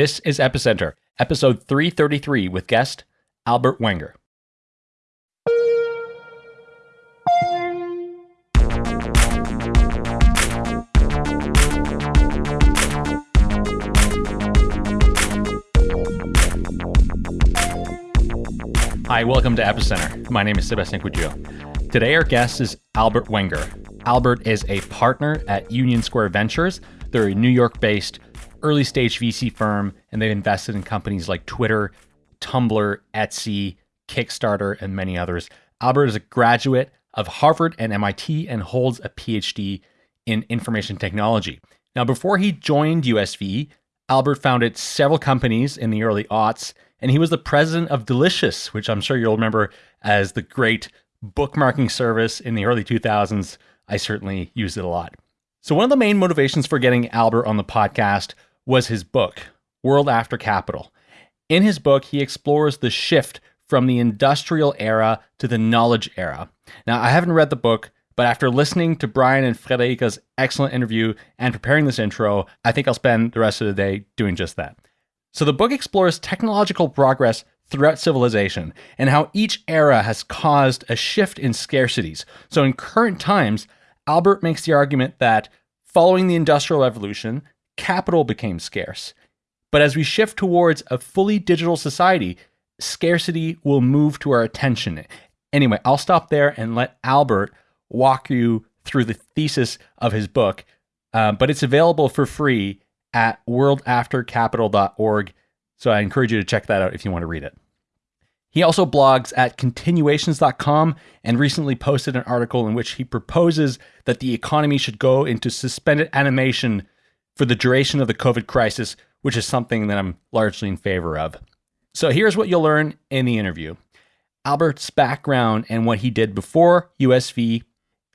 This is Epicenter, episode 333 with guest Albert Wenger. Hi, welcome to Epicenter. My name is Sébastien Couture. Today, our guest is Albert Wenger. Albert is a partner at Union Square Ventures. They're a New York based early stage VC firm, and they've invested in companies like Twitter, Tumblr, Etsy, Kickstarter, and many others. Albert is a graduate of Harvard and MIT and holds a PhD in information technology. Now, before he joined USV, Albert founded several companies in the early aughts, and he was the president of Delicious, which I'm sure you'll remember as the great bookmarking service in the early 2000s. I certainly used it a lot. So, one of the main motivations for getting Albert on the podcast was his book, World After Capital. In his book, he explores the shift from the industrial era to the knowledge era. Now, I haven't read the book, but after listening to Brian and Friederike's excellent interview and preparing this intro, I think I'll spend the rest of the day doing just that. So, the book explores technological progress throughout civilization and how each era has caused a shift in scarcities. So, in current times, Albert makes the argument that following the Industrial Revolution, capital became scarce. But as we shift towards a fully digital society, scarcity will move to our attention. Anyway, I'll stop there and let Albert walk you through the thesis of his book, uh, but it's available for free at worldaftercapital.org. So I encourage you to check that out if you want to read it. He also blogs at continuations.com and recently posted an article in which he proposes that the economy should go into suspended animation for the duration of the COVID crisis, which is something that I'm largely in favor of. So here's what you'll learn in the interview Albert's background and what he did before USV,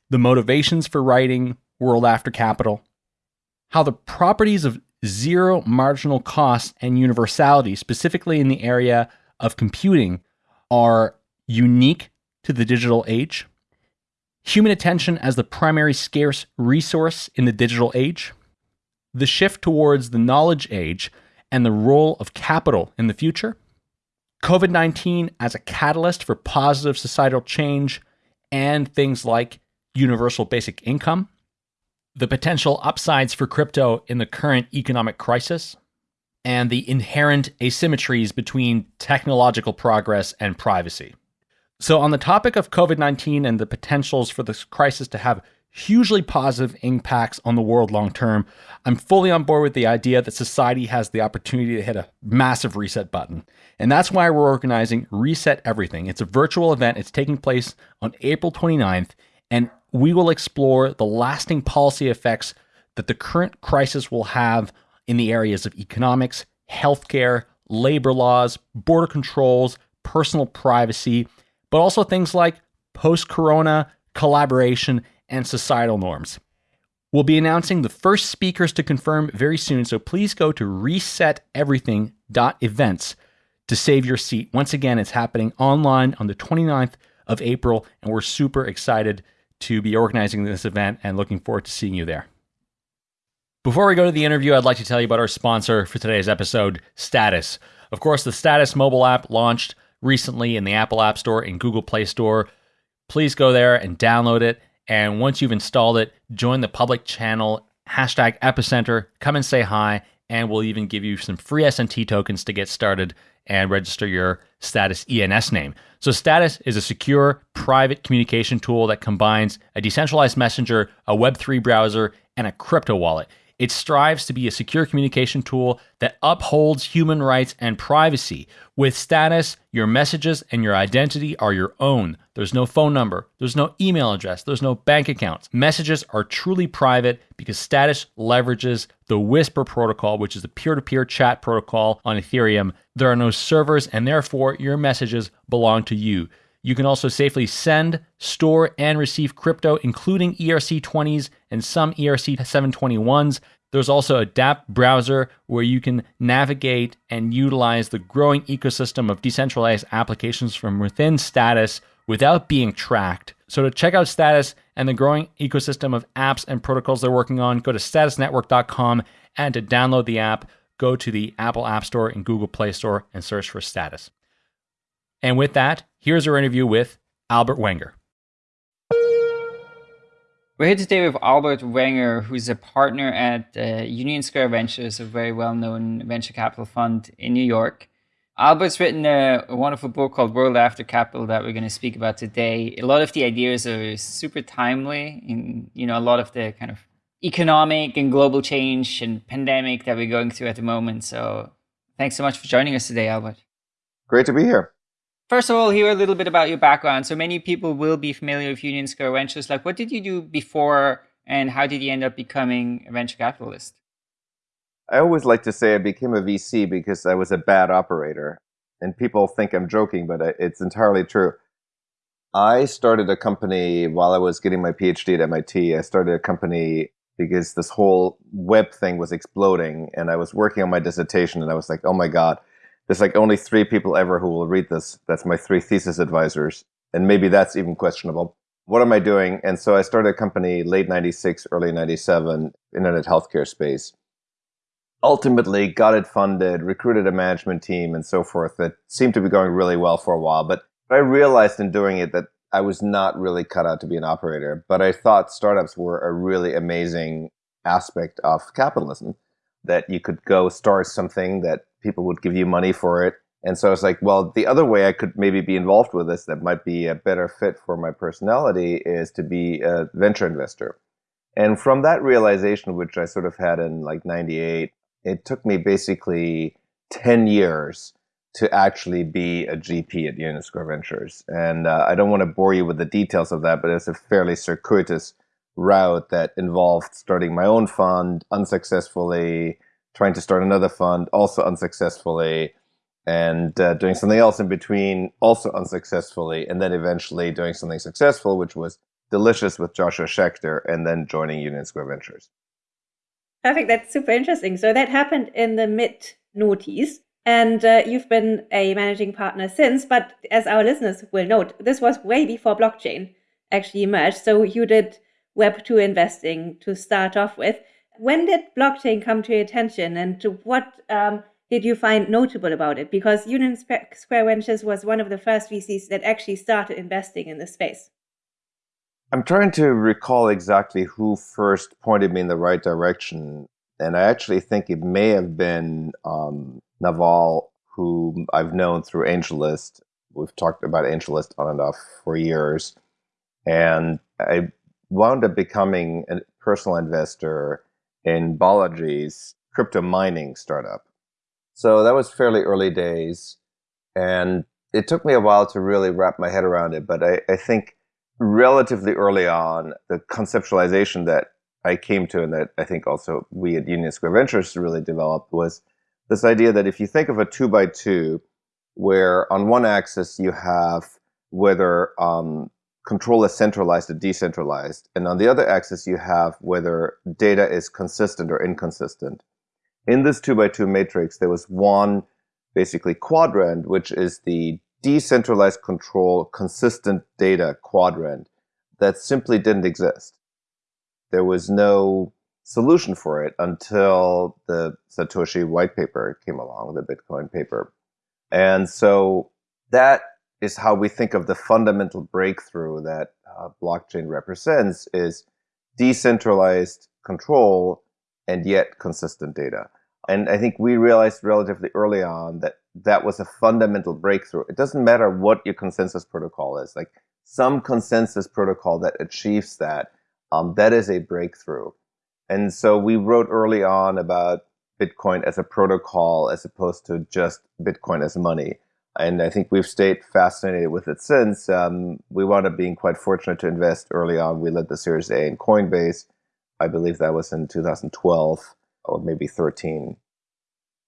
the motivations for writing World After Capital, how the properties of zero marginal cost and universality, specifically in the area of computing, are unique to the digital age, human attention as the primary scarce resource in the digital age the shift towards the knowledge age and the role of capital in the future, COVID 19 as a catalyst for positive societal change, and things like universal basic income, the potential upsides for crypto in the current economic crisis, and the inherent asymmetries between technological progress and privacy. So, on the topic of COVID 19 and the potentials for this crisis to have hugely positive impacts on the world long term. I'm fully on board with the idea that society has the opportunity to hit a massive reset button. And that's why we're organizing Reset Everything. It's a virtual event, it's taking place on April 29th, and we will explore the lasting policy effects that the current crisis will have in the areas of economics, healthcare, labor laws, border controls, personal privacy, but also things like post corona collaboration and societal norms. We'll be announcing the first speakers to confirm very soon, so please go to reseteverything.events to save your seat. Once again, it's happening online on the 29th of April, and we're super excited to be organizing this event and looking forward to seeing you there. Before we go to the interview, I'd like to tell you about our sponsor for today's episode, Status. Of course, the Status mobile app launched recently in the Apple App Store and Google Play Store. Please go there and download it and once you've installed it, join the public channel, hashtag epicenter, come and say hi, and we'll even give you some free SNT tokens to get started and register your Status ENS name. So, Status is a secure, private communication tool that combines a decentralized messenger, a Web3 browser, and a crypto wallet. It strives to be a secure communication tool that upholds human rights and privacy. With status, your messages and your identity are your own. There's no phone number, there's no email address, there's no bank accounts. Messages are truly private because status leverages the Whisper protocol, which is a peer to peer chat protocol on Ethereum. There are no servers, and therefore your messages belong to you. You can also safely send, store, and receive crypto, including ERC20s and some ERC721s. There's also a dApp browser where you can navigate and utilize the growing ecosystem of decentralized applications from within Status without being tracked. So, to check out Status and the growing ecosystem of apps and protocols they're working on, go to statusnetwork.com and to download the app, go to the Apple App Store and Google Play Store and search for Status. And with that, here's our interview with Albert Wenger. We're here today with Albert Wenger, who's a partner at uh, Union Square Ventures, a very well known venture capital fund in New York. Albert's written a, a, wonderful book called World After Capital that we're going to speak about today. A lot of the ideas are super timely in, you know, a lot of the kind of economic and global change and pandemic that we're going through at the moment. So thanks so much for joining us today, Albert. Great to be here. First of all, hear a little bit about your background. So many people will be familiar with Union Square Ventures. Like, what did you do before, and how did you end up becoming a venture capitalist? I always like to say I became a VC because I was a bad operator. And people think I'm joking, but uh, it's entirely true. I started a company while I was getting my PhD at MIT. I started a company because this whole web thing was exploding and I was working on my dissertation and I was like, oh my God, there's like only three people ever who will read this. That's my three thesis advisors. And maybe that's even questionable. What am I doing? And so I started a company late 96, early 97, internet healthcare space. Ultimately got it funded, recruited a management team and so forth that seemed to be going really well for a while. But I realized in doing it that I was not really cut out to be an operator, but I thought startups were a really amazing aspect of capitalism that you could go start something that people would give you money for it. And so I was like, well, the other way I could maybe be involved with this that might be a better fit for my personality is to be a venture investor. And from that realization, which I sort of had in like 98, it took me basically 10 years to actually be a GP at Union Square Ventures. And uh, I don't want to bore you with the details of that, but it's a fairly circuitous route that involved starting my own fund unsuccessfully, trying to start another fund also unsuccessfully, and uh, doing something else in between also unsuccessfully, and then eventually doing something successful, which was Delicious with Joshua Schachter, and then joining Union Square Ventures. Perfect. That's super interesting. So that happened in the mid noughties. And uh, you've been a managing partner since, but as our listeners will note, this was way before blockchain actually emerged. So you did Web2 investing to start off with. When did blockchain come to your attention and what um, did you find notable about it? Because Union Square Ventures was one of the first VCs that actually started investing in this space. I'm trying to recall exactly who first pointed me in the right direction. And I actually think it may have been um, Naval, who I've known through AngelList. We've talked about AngelList on and off for years. And I wound up becoming a personal investor in Balaji's crypto mining startup. So that was fairly early days. And it took me a while to really wrap my head around it. But I, I think relatively early on, the conceptualization that I came to and that I think also we at Union Square Ventures really developed was this idea that if you think of a two by two, where on one axis you have whether um, control is centralized or decentralized. And on the other axis, you have whether data is consistent or inconsistent. In this two by two matrix, there was one basically quadrant, which is the decentralized control consistent data quadrant that simply didn't exist. There was no solution for it until the Satoshi white paper came along, the Bitcoin paper. And so that is how we think of the fundamental breakthrough that uh, blockchain represents is decentralized control and yet consistent data. And I think we realized relatively early on that that was a fundamental breakthrough. It doesn't matter what your consensus protocol is, like some consensus protocol that achieves that, um, that is a breakthrough. And so we wrote early on about Bitcoin as a protocol as opposed to just Bitcoin as money and I think we've stayed fascinated with it since. Um, we wound up being quite fortunate to invest early on. We led the Series A in Coinbase. I believe that was in 2012 or maybe 13.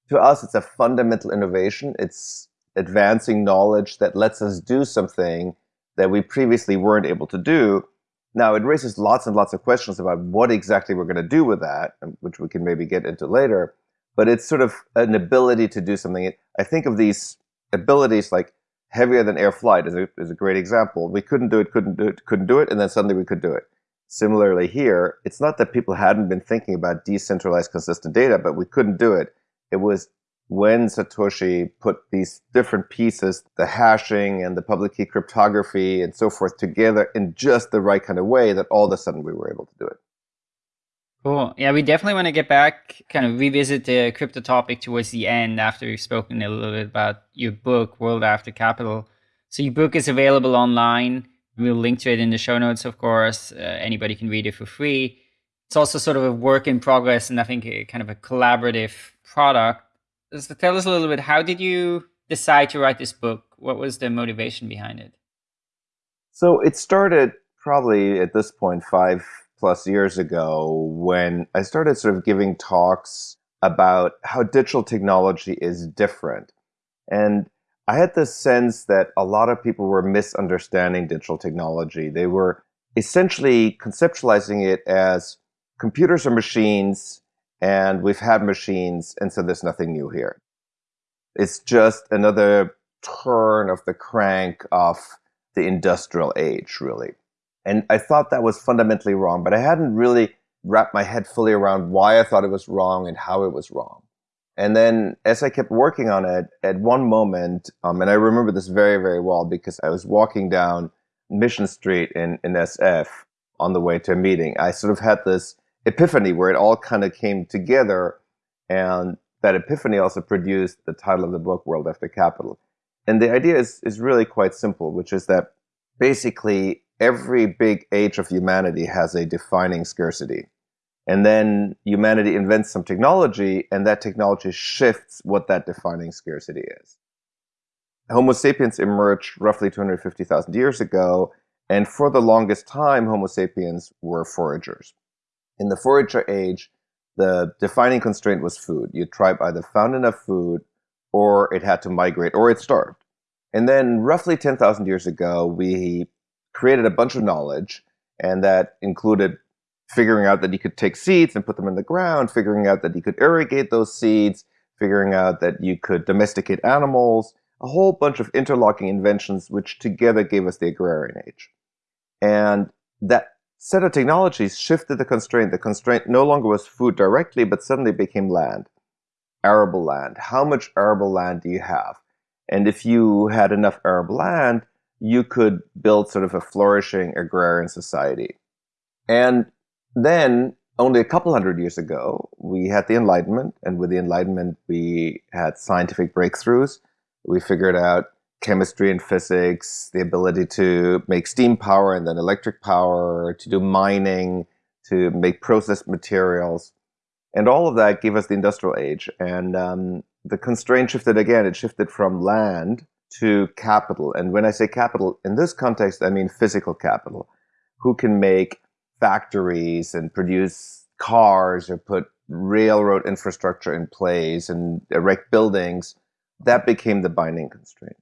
To us, it's a fundamental innovation. It's advancing knowledge that lets us do something that we previously weren't able to do. Now, it raises lots and lots of questions about what exactly we're going to do with that, um, which we can maybe get into later. But it's sort of an ability to do something. I think of these abilities like heavier than air flight is a, is a great example. We couldn't do it, couldn't do it, couldn't do it, and then suddenly we could do it. Similarly here, it's not that people hadn't been thinking about decentralized consistent data, but we couldn't do it. It was when Satoshi put these different pieces, the hashing and the public key cryptography and so forth together in just the right kind of way that all of a sudden we were able to do it. Cool. Yeah, we definitely want to get back, kind of revisit the crypto topic towards the end after we've spoken a little bit about your book, World After Capital. So your book is available online. We'll link to it in the show notes, of course. Uh, anybody can read it for free. It's also sort of a work in progress and I think a, kind of a collaborative product. So tell us a little bit, how did you decide to write this book? What was the motivation behind it? So it started probably at this point five plus years ago when I started sort of giving talks about how digital technology is different. And I had the sense that a lot of people were misunderstanding digital technology. They were essentially conceptualizing it as computers are machines and we've had machines, and so there's nothing new here. It's just another turn of the crank of the industrial age, really. And I thought that was fundamentally wrong, but I hadn't really wrapped my head fully around why I thought it was wrong and how it was wrong. And then as I kept working on it, at one moment, um, and I remember this very, very well because I was walking down Mission Street in, in SF on the way to a meeting, I sort of had this epiphany where it all kind of came together. And that epiphany also produced the title of the book, World After Capital. And the idea is, is really quite simple, which is that basically every big age of humanity has a defining scarcity. And then humanity invents some technology, and that technology shifts what that defining scarcity is. Homo sapiens emerged roughly 250,000 years ago, and for the longest time, Homo sapiens were foragers. In the forager age, the defining constraint was food. Your tribe either found enough food, or it had to migrate, or it starved. And then, roughly 10,000 years ago, we created a bunch of knowledge, and that included figuring out that you could take seeds and put them in the ground, figuring out that you could irrigate those seeds, figuring out that you could domesticate animals, a whole bunch of interlocking inventions which together gave us the agrarian age. And that set of technologies shifted the constraint. The constraint no longer was food directly, but suddenly became land, arable land. How much arable land do you have? And if you had enough arable land, you could build sort of a flourishing agrarian society. And then, only a couple hundred years ago, we had the Enlightenment, and with the Enlightenment, we had scientific breakthroughs. We figured out chemistry and physics, the ability to make steam power and then electric power, to do mining, to make processed materials. And all of that gave us the industrial age. And um, the constraint shifted again. It shifted from land to capital. And when I say capital, in this context, I mean physical capital. Who can make factories and produce cars or put railroad infrastructure in place and erect buildings? That became the binding constraint.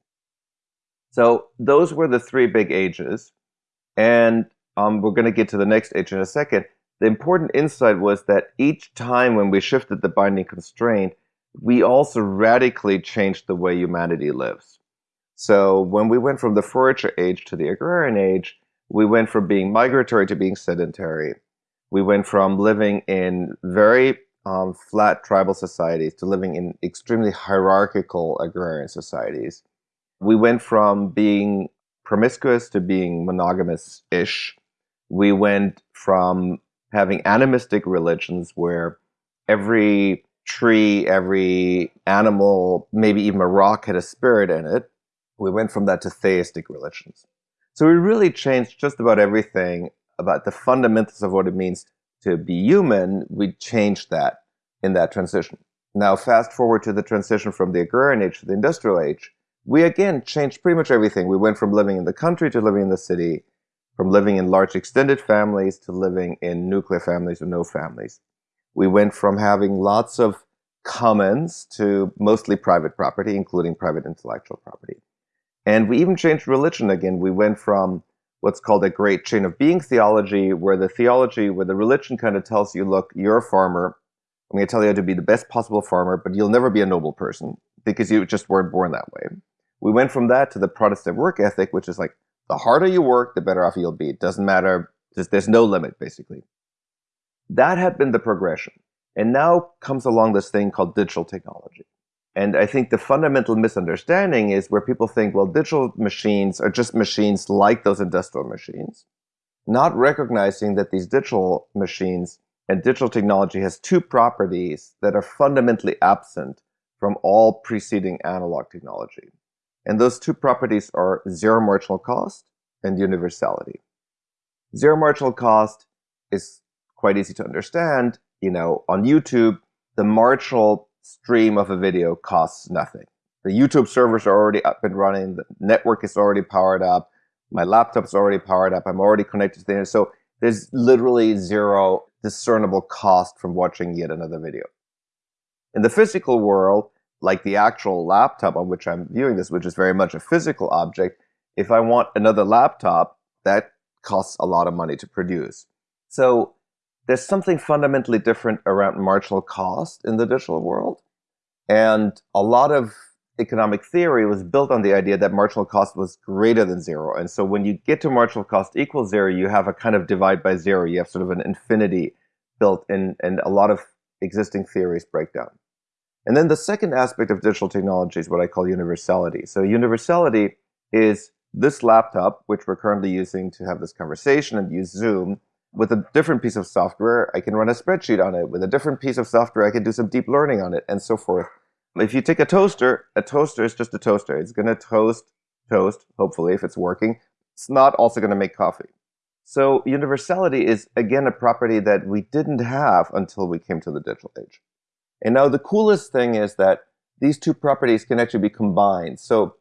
So those were the three big ages. And um, we're going to get to the next age in a second. The important insight was that each time when we shifted the binding constraint, we also radically changed the way humanity lives. So when we went from the forager age to the agrarian age, we went from being migratory to being sedentary. We went from living in very um, flat tribal societies to living in extremely hierarchical agrarian societies. We went from being promiscuous to being monogamous-ish. We went from having animistic religions where every tree, every animal, maybe even a rock had a spirit in it, we went from that to theistic religions. So we really changed just about everything about the fundamentals of what it means to be human. We changed that in that transition. Now, fast forward to the transition from the agrarian age to the industrial age, we again changed pretty much everything. We went from living in the country to living in the city, from living in large extended families to living in nuclear families or no families. We went from having lots of commons to mostly private property, including private intellectual property. And we even changed religion again. We went from what's called a great chain of being theology, where the theology, where the religion kind of tells you, look, you're a farmer. I'm going to tell you how to be the best possible farmer, but you'll never be a noble person because you just weren't born that way. We went from that to the Protestant work ethic, which is like the harder you work, the better off you'll be. It doesn't matter. There's, there's no limit, basically. That had been the progression. And now comes along this thing called digital technology. And I think the fundamental misunderstanding is where people think, well, digital machines are just machines like those industrial machines, not recognizing that these digital machines and digital technology has two properties that are fundamentally absent from all preceding analog technology. And those two properties are zero marginal cost and universality. Zero marginal cost is quite easy to understand. You know, on YouTube, the marginal stream of a video costs nothing. The YouTube servers are already up and running. The network is already powered up. My laptop's already powered up. I'm already connected to the internet. So there's literally zero discernible cost from watching yet another video. In the physical world, like the actual laptop on which I'm viewing this, which is very much a physical object, if I want another laptop, that costs a lot of money to produce. So there's something fundamentally different around marginal cost in the digital world. And a lot of economic theory was built on the idea that marginal cost was greater than zero. And so when you get to marginal cost equals zero, you have a kind of divide by zero. You have sort of an infinity built in, and a lot of existing theories break down. And then the second aspect of digital technology is what I call universality. So universality is this laptop, which we're currently using to have this conversation and use Zoom, with a different piece of software, I can run a spreadsheet on it. With a different piece of software, I can do some deep learning on it, and so forth. If you take a toaster, a toaster is just a toaster. It's going to toast, toast, hopefully, if it's working. It's not also going to make coffee. So universality is, again, a property that we didn't have until we came to the digital age. And now the coolest thing is that these two properties can actually be combined. So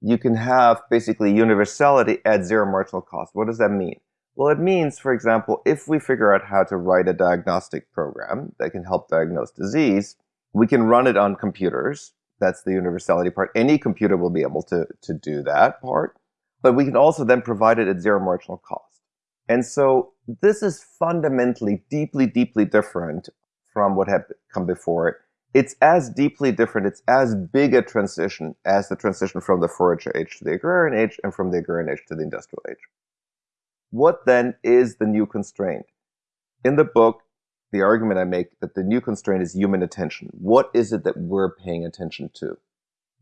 you can have basically universality at zero marginal cost. What does that mean? Well, it means, for example, if we figure out how to write a diagnostic program that can help diagnose disease, we can run it on computers. That's the universality part. Any computer will be able to, to do that part. But we can also then provide it at zero marginal cost. And so this is fundamentally deeply, deeply different from what had come before it. It's as deeply different, it's as big a transition as the transition from the forager age to the agrarian age and from the agrarian age to the industrial age. What then is the new constraint? In the book, the argument I make that the new constraint is human attention. What is it that we're paying attention to?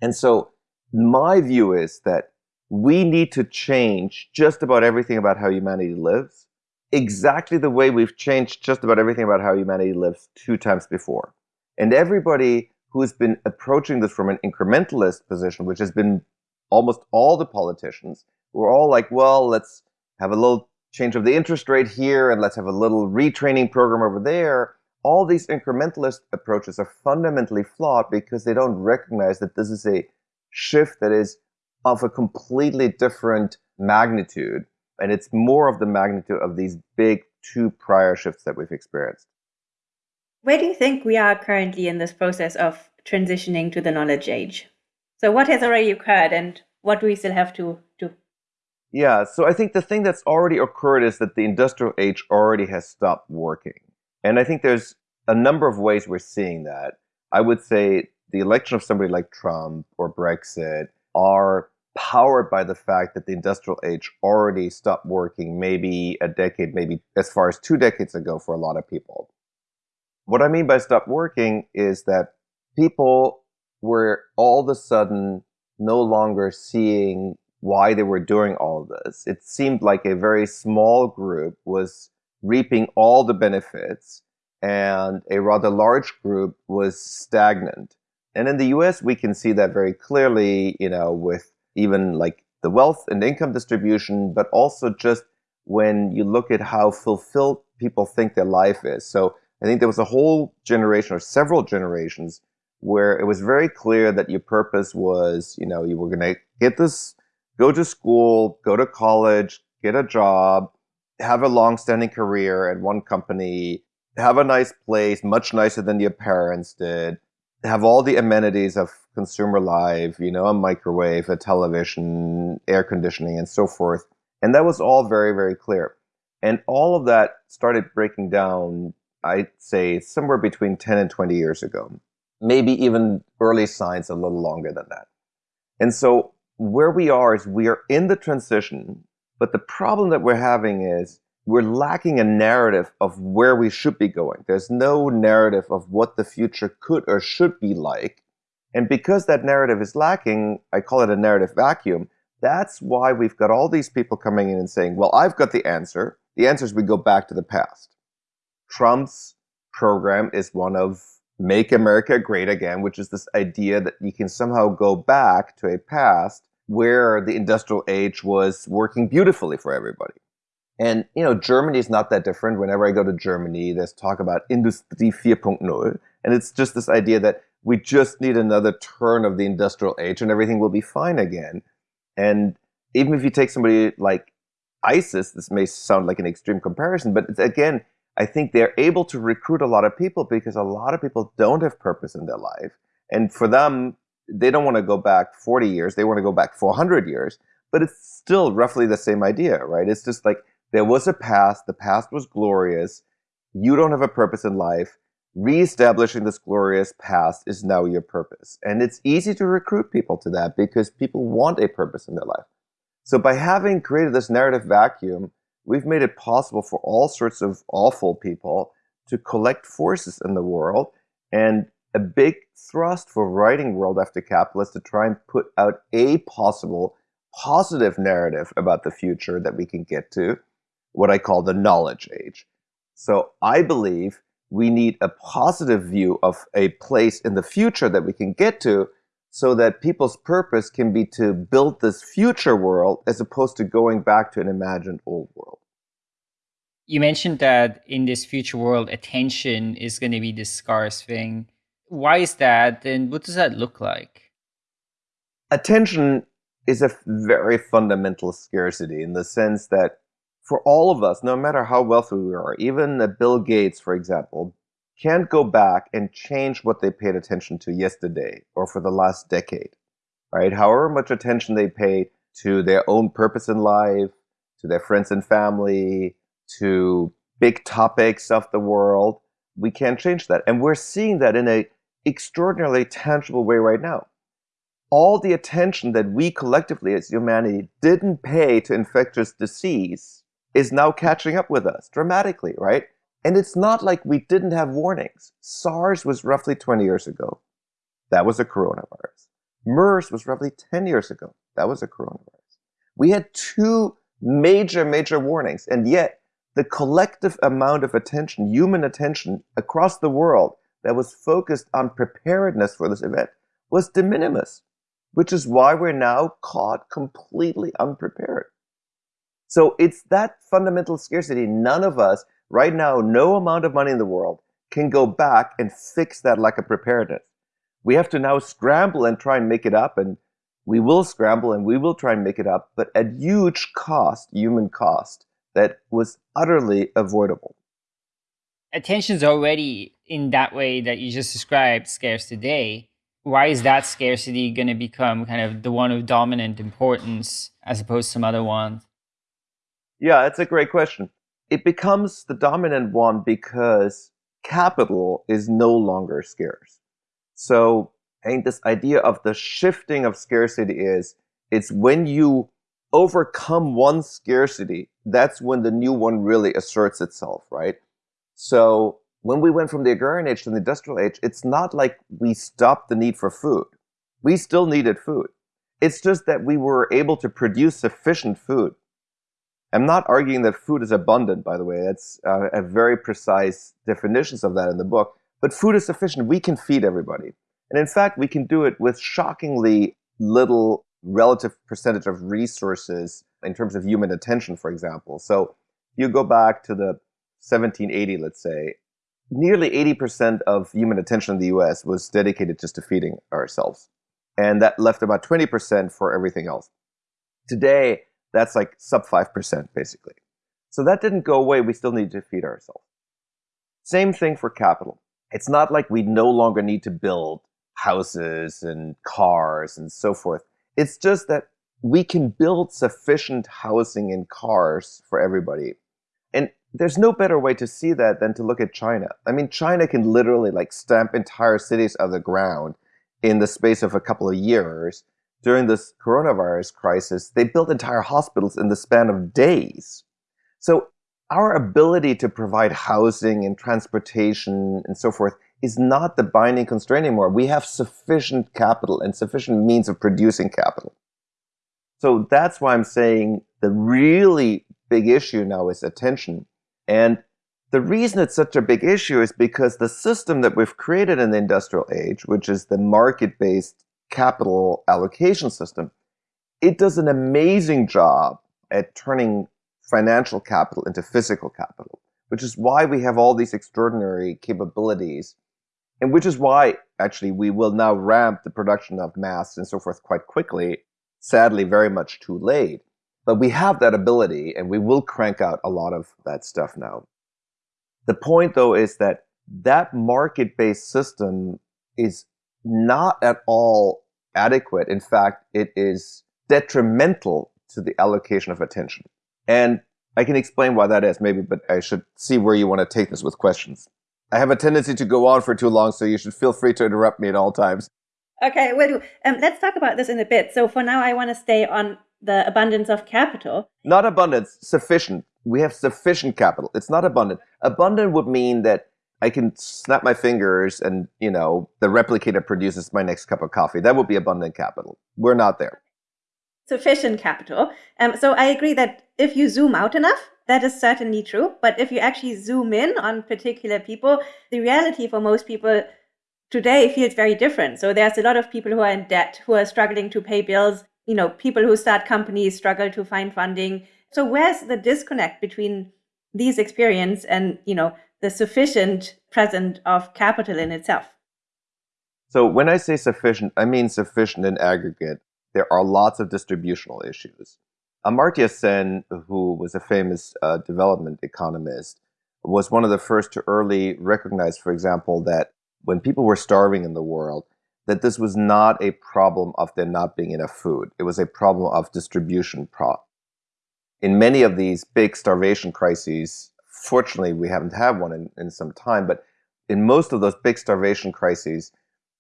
And so my view is that we need to change just about everything about how humanity lives, exactly the way we've changed just about everything about how humanity lives two times before. And everybody who's been approaching this from an incrementalist position, which has been almost all the politicians, who are all like, well, let's have a little change of the interest rate here, and let's have a little retraining program over there. All these incrementalist approaches are fundamentally flawed because they don't recognize that this is a shift that is of a completely different magnitude. And it's more of the magnitude of these big two prior shifts that we've experienced. Where do you think we are currently in this process of transitioning to the knowledge age? So, what has already occurred, and what do we still have to do? Yeah, so I think the thing that's already occurred is that the industrial age already has stopped working. And I think there's a number of ways we're seeing that. I would say the election of somebody like Trump or Brexit are powered by the fact that the industrial age already stopped working maybe a decade, maybe as far as two decades ago for a lot of people. What I mean by stop working is that people were all of a sudden no longer seeing why they were doing all of this. It seemed like a very small group was reaping all the benefits and a rather large group was stagnant. And in the US, we can see that very clearly, you know, with even like the wealth and income distribution, but also just when you look at how fulfilled people think their life is. So I think there was a whole generation or several generations where it was very clear that your purpose was, you know, you were going to get this go to school, go to college, get a job, have a long-standing career at one company, have a nice place, much nicer than your parents did, have all the amenities of consumer life, you know, a microwave, a television, air conditioning, and so forth. And that was all very, very clear. And all of that started breaking down, I'd say, somewhere between 10 and 20 years ago. Maybe even early signs a little longer than that. And so where we are is we are in the transition, but the problem that we're having is we're lacking a narrative of where we should be going. There's no narrative of what the future could or should be like. And because that narrative is lacking, I call it a narrative vacuum. That's why we've got all these people coming in and saying, well, I've got the answer. The answer is we go back to the past. Trump's program is one of Make America Great Again, which is this idea that you can somehow go back to a past where the industrial age was working beautifully for everybody. And, you know, Germany is not that different. Whenever I go to Germany, there's talk about Industrie 4.0. And it's just this idea that we just need another turn of the industrial age and everything will be fine again. And even if you take somebody like ISIS, this may sound like an extreme comparison, but again, I think they're able to recruit a lot of people because a lot of people don't have purpose in their life. And for them, they don't want to go back 40 years, they want to go back 400 years. But it's still roughly the same idea, right? It's just like there was a past, the past was glorious. You don't have a purpose in life. Reestablishing this glorious past is now your purpose. And it's easy to recruit people to that because people want a purpose in their life. So by having created this narrative vacuum, we've made it possible for all sorts of awful people to collect forces in the world. And a big thrust for writing World After Capital is to try and put out a possible positive narrative about the future that we can get to what I call the knowledge age. So I believe we need a positive view of a place in the future that we can get to so that people's purpose can be to build this future world as opposed to going back to an imagined old world. You mentioned that in this future world, attention is going to be the scarce thing. Why is that? And what does that look like? Attention is a very fundamental scarcity in the sense that for all of us, no matter how wealthy we are, even Bill Gates, for example, can't go back and change what they paid attention to yesterday or for the last decade, right? However much attention they pay to their own purpose in life, to their friends and family, to big topics of the world, we can't change that. And we're seeing that in an extraordinarily tangible way right now. All the attention that we collectively as humanity didn't pay to infectious disease is now catching up with us dramatically, right? And it's not like we didn't have warnings. SARS was roughly 20 years ago. That was a coronavirus. MERS was roughly 10 years ago. That was a coronavirus. We had two major, major warnings, and yet the collective amount of attention, human attention across the world that was focused on preparedness for this event was de minimis, which is why we're now caught completely unprepared. So it's that fundamental scarcity. None of us right now, no amount of money in the world can go back and fix that lack of preparedness. We have to now scramble and try and make it up. And we will scramble and we will try and make it up, but at huge cost, human cost, that was utterly avoidable. Attention's already in that way that you just described scarce today. Why is that scarcity going to become kind of the one of dominant importance as opposed to some other ones? Yeah, it's a great question. It becomes the dominant one because capital is no longer scarce. So think this idea of the shifting of scarcity is it's when you overcome one scarcity, that's when the new one really asserts itself, right? So when we went from the agrarian age to the industrial age, it's not like we stopped the need for food. We still needed food. It's just that we were able to produce sufficient food I'm not arguing that food is abundant, by the way. That's uh, a very precise definitions of that in the book. But food is sufficient. We can feed everybody. And in fact, we can do it with shockingly little relative percentage of resources in terms of human attention, for example. So you go back to the 1780, let's say, nearly 80% of human attention in the US was dedicated just to feeding ourselves. And that left about 20% for everything else. Today, that's like sub 5% basically. So that didn't go away. We still need to feed ourselves. Same thing for capital. It's not like we no longer need to build houses and cars and so forth. It's just that we can build sufficient housing and cars for everybody. And there's no better way to see that than to look at China. I mean, China can literally like stamp entire cities of the ground in the space of a couple of years during this coronavirus crisis, they built entire hospitals in the span of days. So our ability to provide housing and transportation and so forth is not the binding constraint anymore. We have sufficient capital and sufficient means of producing capital. So that's why I'm saying the really big issue now is attention. And the reason it's such a big issue is because the system that we've created in the industrial age, which is the market-based capital allocation system, it does an amazing job at turning financial capital into physical capital, which is why we have all these extraordinary capabilities, and which is why actually we will now ramp the production of masks and so forth quite quickly, sadly very much too late. But we have that ability and we will crank out a lot of that stuff now. The point though is that that market-based system is not at all adequate. In fact, it is detrimental to the allocation of attention. And I can explain why that is, maybe, but I should see where you want to take this with questions. I have a tendency to go on for too long, so you should feel free to interrupt me at all times. Okay, well, um, let's talk about this in a bit. So for now, I want to stay on the abundance of capital. Not abundance, sufficient. We have sufficient capital. It's not abundant. Abundant would mean that I can snap my fingers and, you know, the replicator produces my next cup of coffee. That would be abundant capital. We're not there sufficient capital. Um, so I agree that if you zoom out enough, that is certainly true. But if you actually zoom in on particular people, the reality for most people today feels very different. So there's a lot of people who are in debt, who are struggling to pay bills. You know, people who start companies struggle to find funding. So where's the disconnect between these experience and, you know, the sufficient present of capital in itself? So when I say sufficient, I mean sufficient in aggregate there are lots of distributional issues. Amartya Sen, who was a famous uh, development economist, was one of the first to early recognize, for example, that when people were starving in the world, that this was not a problem of there not being enough food. It was a problem of distribution. Pro in many of these big starvation crises, fortunately, we haven't had one in, in some time, but in most of those big starvation crises,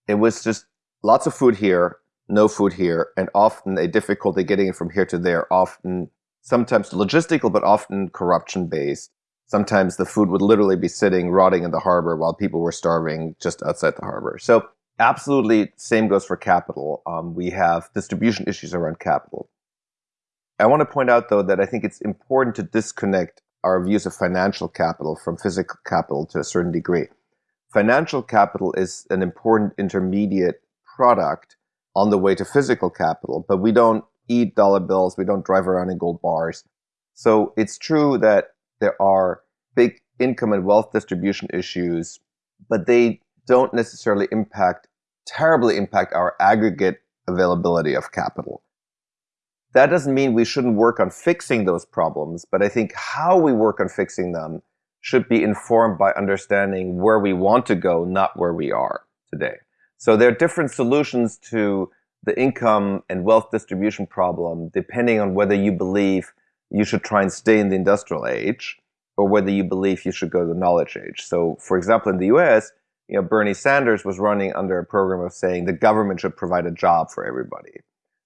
it was just lots of food here no food here, and often a difficulty getting it from here to there, often sometimes logistical, but often corruption based. Sometimes the food would literally be sitting rotting in the harbor while people were starving just outside the harbor. So absolutely same goes for capital. Um, we have distribution issues around capital. I want to point out though that I think it's important to disconnect our views of financial capital from physical capital to a certain degree. Financial capital is an important intermediate product on the way to physical capital, but we don't eat dollar bills, we don't drive around in gold bars. So it's true that there are big income and wealth distribution issues, but they don't necessarily impact, terribly impact our aggregate availability of capital. That doesn't mean we shouldn't work on fixing those problems, but I think how we work on fixing them should be informed by understanding where we want to go, not where we are today. So there are different solutions to the income and wealth distribution problem depending on whether you believe you should try and stay in the industrial age or whether you believe you should go to the knowledge age. So for example, in the US, you know, Bernie Sanders was running under a program of saying the government should provide a job for everybody.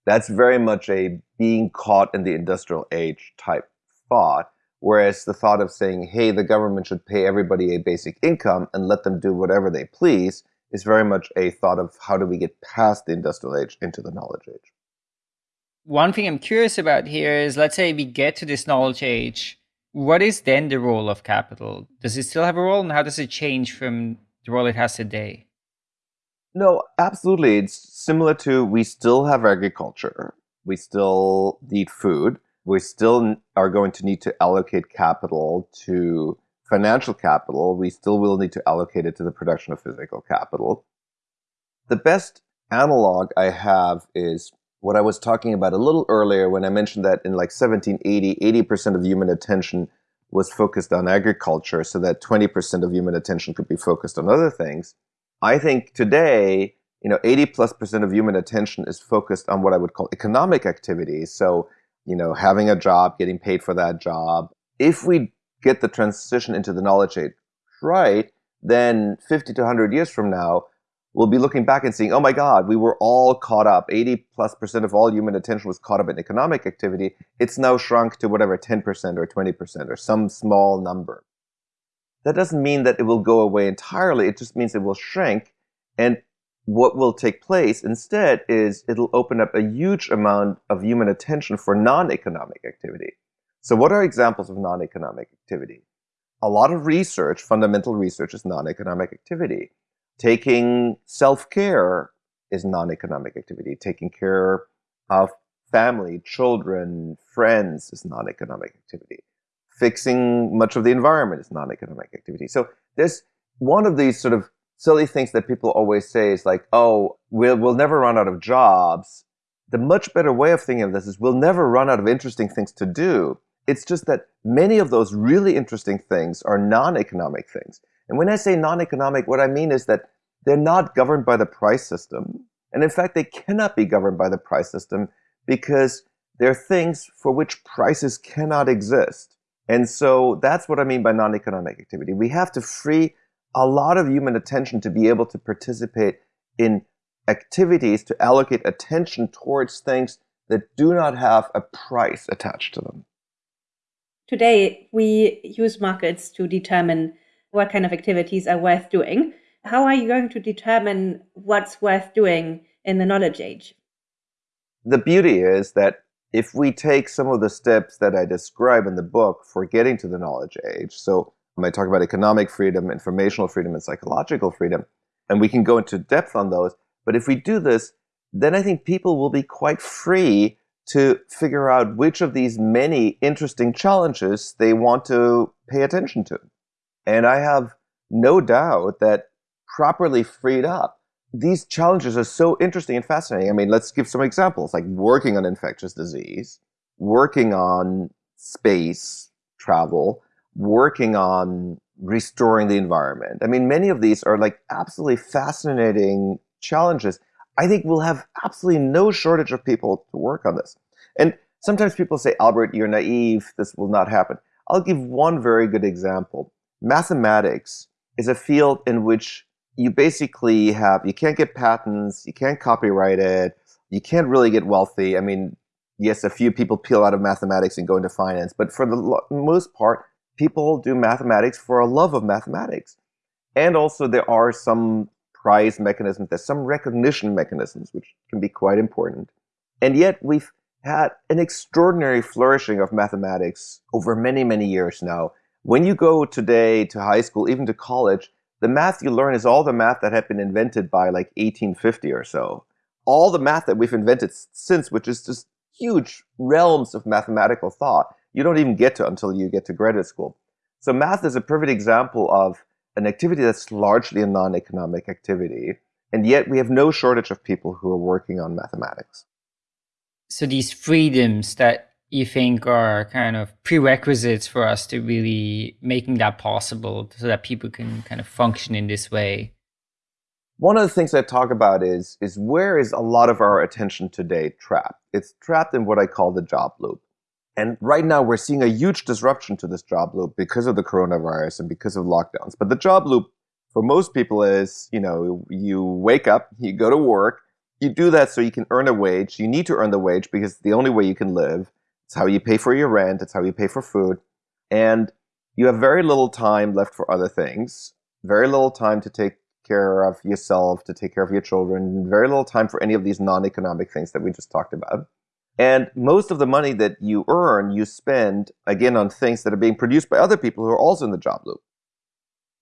That's very much a being caught in the industrial age type thought. Whereas the thought of saying, hey, the government should pay everybody a basic income and let them do whatever they please is very much a thought of how do we get past the industrial age into the knowledge age. One thing I'm curious about here is let's say we get to this knowledge age. What is then the role of capital? Does it still have a role and how does it change from the role it has today? No, absolutely. It's similar to we still have agriculture. We still need food. We still are going to need to allocate capital to financial capital, we still will need to allocate it to the production of physical capital. The best analog I have is what I was talking about a little earlier when I mentioned that in like 1780, 80% of human attention was focused on agriculture so that 20% of human attention could be focused on other things. I think today, you know, 80 plus percent of human attention is focused on what I would call economic activities. So, you know, having a job, getting paid for that job. If we get the transition into the knowledge age right, then 50 to 100 years from now, we'll be looking back and seeing, oh my God, we were all caught up. 80 plus percent of all human attention was caught up in economic activity. It's now shrunk to whatever, 10% or 20% or some small number. That doesn't mean that it will go away entirely. It just means it will shrink. And what will take place instead is it'll open up a huge amount of human attention for non-economic activity. So what are examples of non-economic activity? A lot of research, fundamental research, is non-economic activity. Taking self-care is non-economic activity. Taking care of family, children, friends is non-economic activity. Fixing much of the environment is non-economic activity. So there's one of these sort of silly things that people always say is like, oh, we'll, we'll never run out of jobs. The much better way of thinking of this is we'll never run out of interesting things to do. It's just that many of those really interesting things are non-economic things. And when I say non-economic, what I mean is that they're not governed by the price system. And in fact, they cannot be governed by the price system because they're things for which prices cannot exist. And so that's what I mean by non-economic activity. We have to free a lot of human attention to be able to participate in activities to allocate attention towards things that do not have a price attached to them. Today, we use markets to determine what kind of activities are worth doing. How are you going to determine what's worth doing in the knowledge age? The beauty is that if we take some of the steps that I describe in the book for getting to the knowledge age, so I talk about economic freedom, informational freedom, and psychological freedom. And we can go into depth on those. But if we do this, then I think people will be quite free to figure out which of these many interesting challenges they want to pay attention to. And I have no doubt that properly freed up, these challenges are so interesting and fascinating. I mean, let's give some examples, like working on infectious disease, working on space travel, working on restoring the environment. I mean, many of these are like absolutely fascinating challenges. I think we'll have absolutely no shortage of people to work on this. And sometimes people say, Albert, you're naive, this will not happen. I'll give one very good example. Mathematics is a field in which you basically have, you can't get patents, you can't copyright it, you can't really get wealthy. I mean, yes, a few people peel out of mathematics and go into finance, but for the most part, people do mathematics for a love of mathematics. And also there are some prize mechanisms, there's some recognition mechanisms, which can be quite important. And yet we've had an extraordinary flourishing of mathematics over many, many years now. When you go today to high school, even to college, the math you learn is all the math that had been invented by like 1850 or so. All the math that we've invented since, which is just huge realms of mathematical thought you don't even get to until you get to graduate school. So math is a perfect example of an activity that's largely a non-economic activity, and yet we have no shortage of people who are working on mathematics. So these freedoms that you think are kind of prerequisites for us to really making that possible so that people can kind of function in this way. One of the things I talk about is, is where is a lot of our attention today trapped? It's trapped in what I call the job loop. And right now we're seeing a huge disruption to this job loop because of the coronavirus and because of lockdowns. But the job loop for most people is, you know, you wake up, you go to work, you do that so you can earn a wage. You need to earn the wage because the only way you can live. It's how you pay for your rent. It's how you pay for food. And you have very little time left for other things, very little time to take care of yourself, to take care of your children, very little time for any of these non-economic things that we just talked about. And most of the money that you earn, you spend, again, on things that are being produced by other people who are also in the job loop.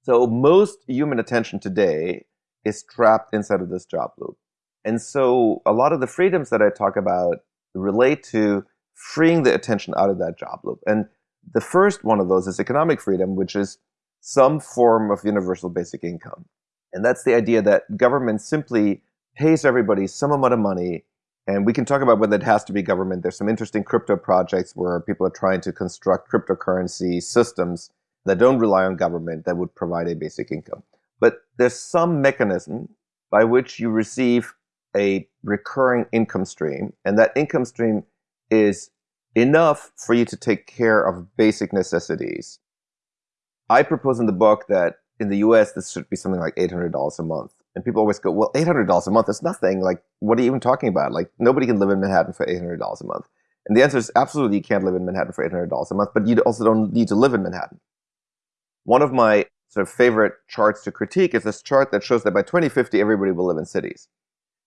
So most human attention today is trapped inside of this job loop. And so a lot of the freedoms that I talk about relate to freeing the attention out of that job loop. And the first one of those is economic freedom, which is some form of universal basic income. And that's the idea that government simply pays everybody some amount of money and we can talk about whether it has to be government. There's some interesting crypto projects where people are trying to construct cryptocurrency systems that don't rely on government that would provide a basic income. But there's some mechanism by which you receive a recurring income stream, and that income stream is enough for you to take care of basic necessities. I propose in the book that in the US, this should be something like $800 a month And people always go, well, $800 a month is nothing. Like, what are you even talking about? Like, nobody can live in Manhattan for $800 a month. And the answer is absolutely you can't live in Manhattan for $800 a month, but you also don't need to live in Manhattan. One of my sort of favorite charts to critique is this chart that shows that by 2050, everybody will live in cities.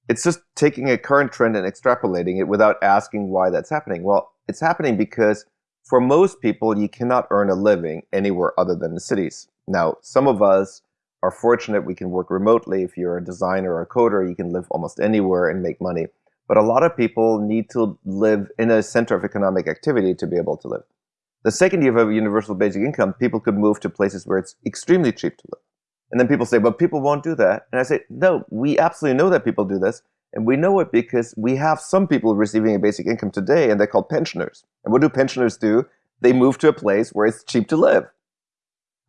It's just taking a current trend and extrapolating it without asking why that's happening. Well, it's happening because for most people, you cannot earn a living anywhere other than the cities. Now, some of us are fortunate we can work remotely. If you're a designer or a coder, you can live almost anywhere and make money. But a lot of people need to live in a center of economic activity to be able to live. The second you have a universal basic income, people could move to places where it's extremely cheap to live. And then people say, but people won't do that. And I say, no, we absolutely know that people do this. And we know it because we have some people receiving a basic income today, and they're called pensioners. And what do pensioners do? They move to a place where it's cheap to live.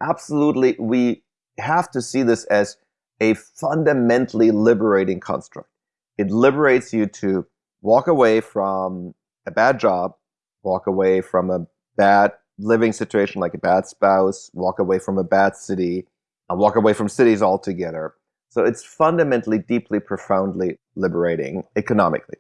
Absolutely, we have to see this as a fundamentally liberating construct. It liberates you to walk away from a bad job, walk away from a bad living situation like a bad spouse, walk away from a bad city, and walk away from cities altogether. So it's fundamentally, deeply, profoundly liberating economically.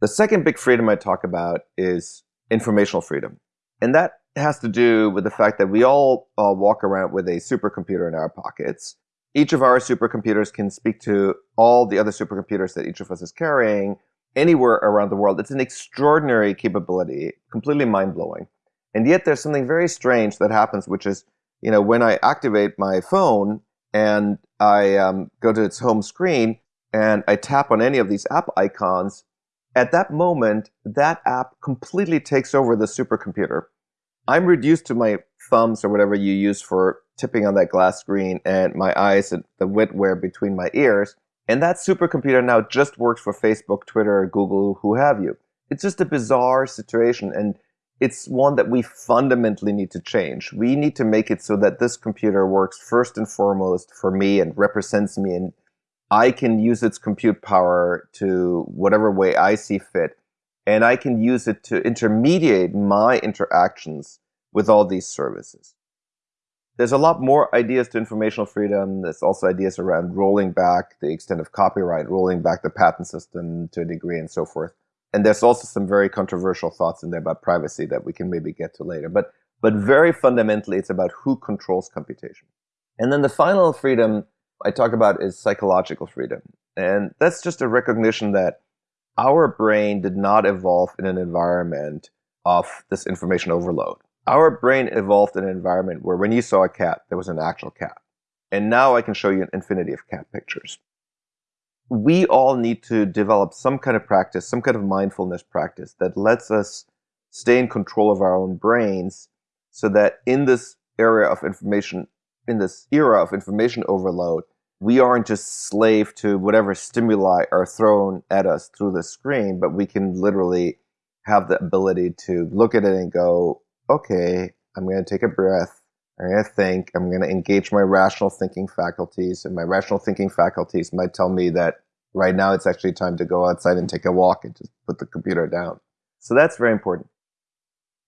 The second big freedom I talk about is informational freedom. And that has to do with the fact that we all uh, walk around with a supercomputer in our pockets. Each of our supercomputers can speak to all the other supercomputers that each of us is carrying anywhere around the world. It's an extraordinary capability, completely mind blowing. And yet there's something very strange that happens, which is, you know, when I activate my phone and I um, go to its home screen and I tap on any of these app icons, at that moment, that app completely takes over the supercomputer. I'm reduced to my thumbs or whatever you use for tipping on that glass screen and my eyes and the wetware between my ears. And that supercomputer now just works for Facebook, Twitter, Google, who have you. It's just a bizarre situation and it's one that we fundamentally need to change. We need to make it so that this computer works first and foremost for me and represents me and I can use its compute power to whatever way I see fit and I can use it to intermediate my interactions with all these services. There's a lot more ideas to informational freedom. There's also ideas around rolling back the extent of copyright, rolling back the patent system to a degree, and so forth. And there's also some very controversial thoughts in there about privacy that we can maybe get to later. But, but very fundamentally, it's about who controls computation. And then the final freedom I talk about is psychological freedom. And that's just a recognition that our brain did not evolve in an environment of this information overload. Our brain evolved in an environment where when you saw a cat, there was an actual cat. And now I can show you an infinity of cat pictures. We all need to develop some kind of practice, some kind of mindfulness practice that lets us stay in control of our own brains so that in this area of information, in this era of information overload, we aren't just slave to whatever stimuli are thrown at us through the screen, but we can literally have the ability to look at it and go, okay, I'm going to take a breath. I'm going to think. I'm going to engage my rational thinking faculties. And my rational thinking faculties might tell me that right now it's actually time to go outside and take a walk and just put the computer down. So that's very important.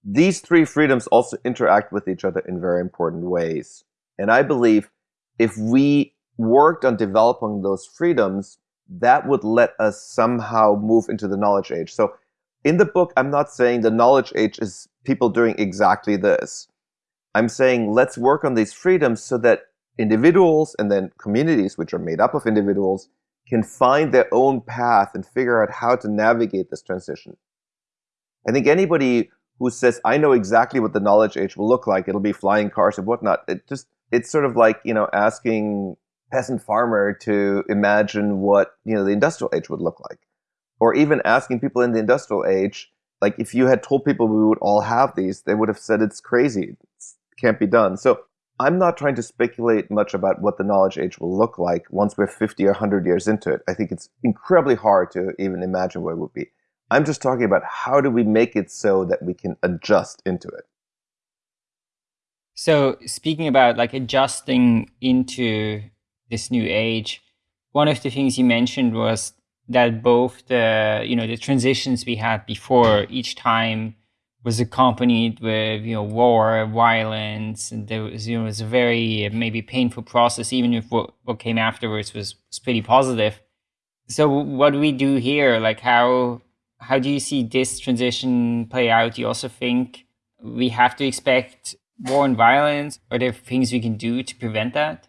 These three freedoms also interact with each other in very important ways. And I believe if we worked on developing those freedoms, that would let us somehow move into the knowledge age. So in the book, I'm not saying the knowledge age is people doing exactly this. I'm saying let's work on these freedoms so that individuals and then communities, which are made up of individuals, can find their own path and figure out how to navigate this transition. I think anybody who says, I know exactly what the knowledge age will look like, it'll be flying cars and whatnot, it just, it's sort of like, you know, asking peasant farmer to imagine what you know the industrial age would look like. Or even asking people in the industrial age like if you had told people we would all have these they would have said it's crazy it can't be done. So i'm not trying to speculate much about what the knowledge age will look like once we're 50 or 100 years into it. I think it's incredibly hard to even imagine what it would be. I'm just talking about how do we make it so that we can adjust into it. So speaking about like adjusting into this new age. One of the things you mentioned was that both the you know the transitions we had before each time was accompanied with you know war, violence, and there was you know it was a very maybe painful process. Even if what, what came afterwards was, was pretty positive. So what do we do here? Like how how do you see this transition play out? Do you also think we have to expect war and violence? Are there things we can do to prevent that?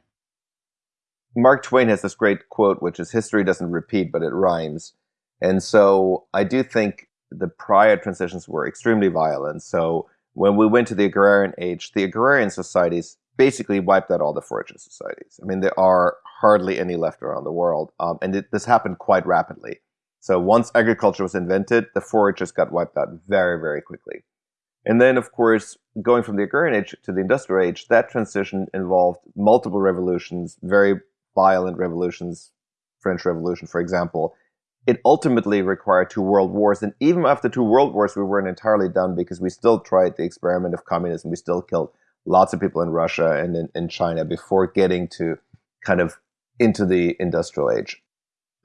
Mark Twain has this great quote, which is history doesn't repeat, but it rhymes. And so I do think the prior transitions were extremely violent. So when we went to the agrarian age, the agrarian societies basically wiped out all the foraging societies. I mean, there are hardly any left around the world. Um, and it, this happened quite rapidly. So once agriculture was invented, the foragers got wiped out very, very quickly. And then, of course, going from the agrarian age to the industrial age, that transition involved multiple revolutions, very violent revolutions, French Revolution, for example, it ultimately required two world wars. And even after two world wars, we weren't entirely done because we still tried the experiment of communism. We still killed lots of people in Russia and in, in China before getting to kind of into the industrial age.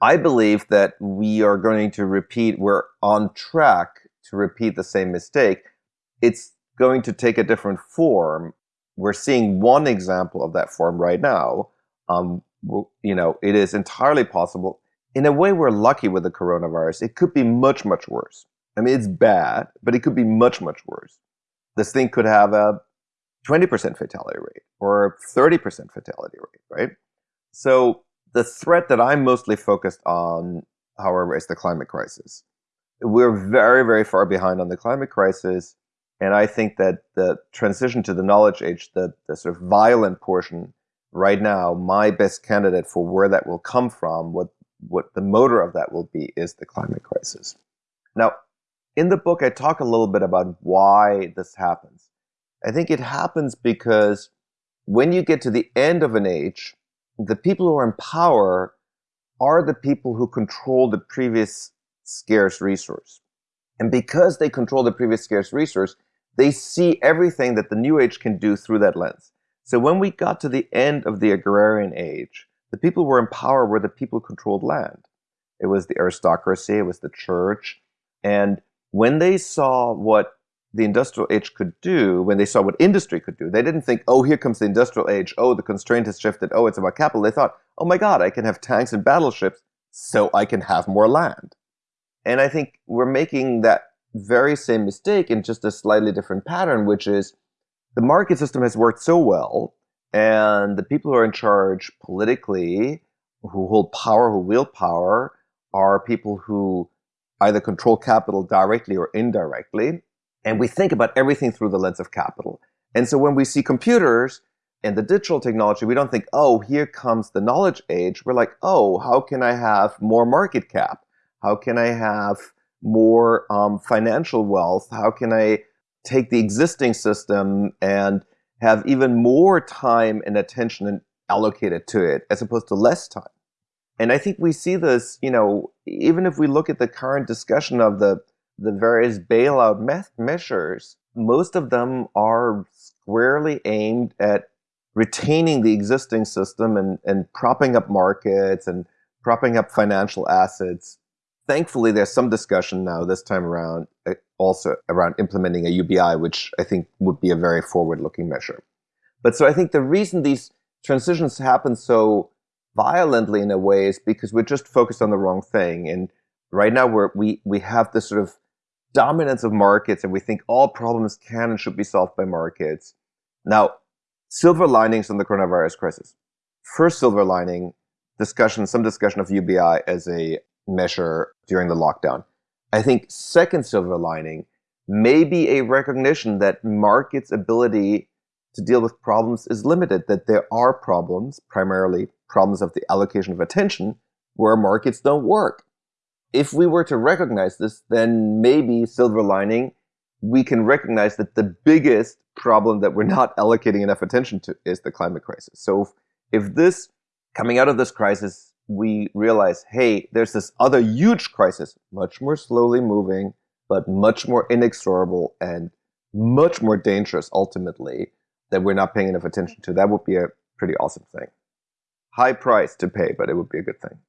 I believe that we are going to repeat, we're on track to repeat the same mistake. It's going to take a different form. We're seeing one example of that form right now. Um, you know, it is entirely possible in a way, we're lucky with the coronavirus. It could be much, much worse. I mean, it's bad, but it could be much, much worse. This thing could have a 20% fatality rate or 30% fatality rate, right? So the threat that I'm mostly focused on, however, is the climate crisis. We're very, very far behind on the climate crisis. And I think that the transition to the knowledge age, the, the sort of violent portion right now, my best candidate for where that will come from, what what the motor of that will be is the climate crisis. Now, in the book, I talk a little bit about why this happens. I think it happens because when you get to the end of an age, the people who are in power are the people who control the previous scarce resource. And because they control the previous scarce resource, they see everything that the new age can do through that lens. So when we got to the end of the agrarian age, the people who were in power were the people who controlled land. It was the aristocracy, it was the church. And when they saw what the industrial age could do, when they saw what industry could do, they didn't think, oh, here comes the industrial age. Oh, the constraint has shifted. Oh, it's about capital. They thought, oh my God, I can have tanks and battleships so I can have more land. And I think we're making that very same mistake in just a slightly different pattern, which is the market system has worked so well and the people who are in charge politically, who hold power, who wield power, are people who either control capital directly or indirectly. And we think about everything through the lens of capital. And so when we see computers and the digital technology, we don't think, oh, here comes the knowledge age. We're like, oh, how can I have more market cap? How can I have more um, financial wealth? How can I take the existing system and have even more time and attention allocated to it as opposed to less time. And I think we see this, you know, even if we look at the current discussion of the, the various bailout me measures, most of them are squarely aimed at retaining the existing system and, and propping up markets and propping up financial assets. Thankfully, there's some discussion now this time around uh, also around implementing a UBI, which I think would be a very forward-looking measure. But so I think the reason these transitions happen so violently in a way is because we're just focused on the wrong thing. And right now we're, we, we have this sort of dominance of markets and we think all problems can and should be solved by markets. Now, silver linings on the coronavirus crisis. First silver lining, discussion, some discussion of UBI as a measure during the lockdown. I think second silver lining may be a recognition that markets' ability to deal with problems is limited, that there are problems, primarily problems of the allocation of attention, where markets don't work. If we were to recognize this, then maybe silver lining, we can recognize that the biggest problem that we're not allocating enough attention to is the climate crisis. So if, if this, coming out of this crisis, we realize, hey, there's this other huge crisis, much more slowly moving, but much more inexorable and much more dangerous ultimately that we're not paying enough attention to. That would be a pretty awesome thing. High price to pay, but it would be a good thing.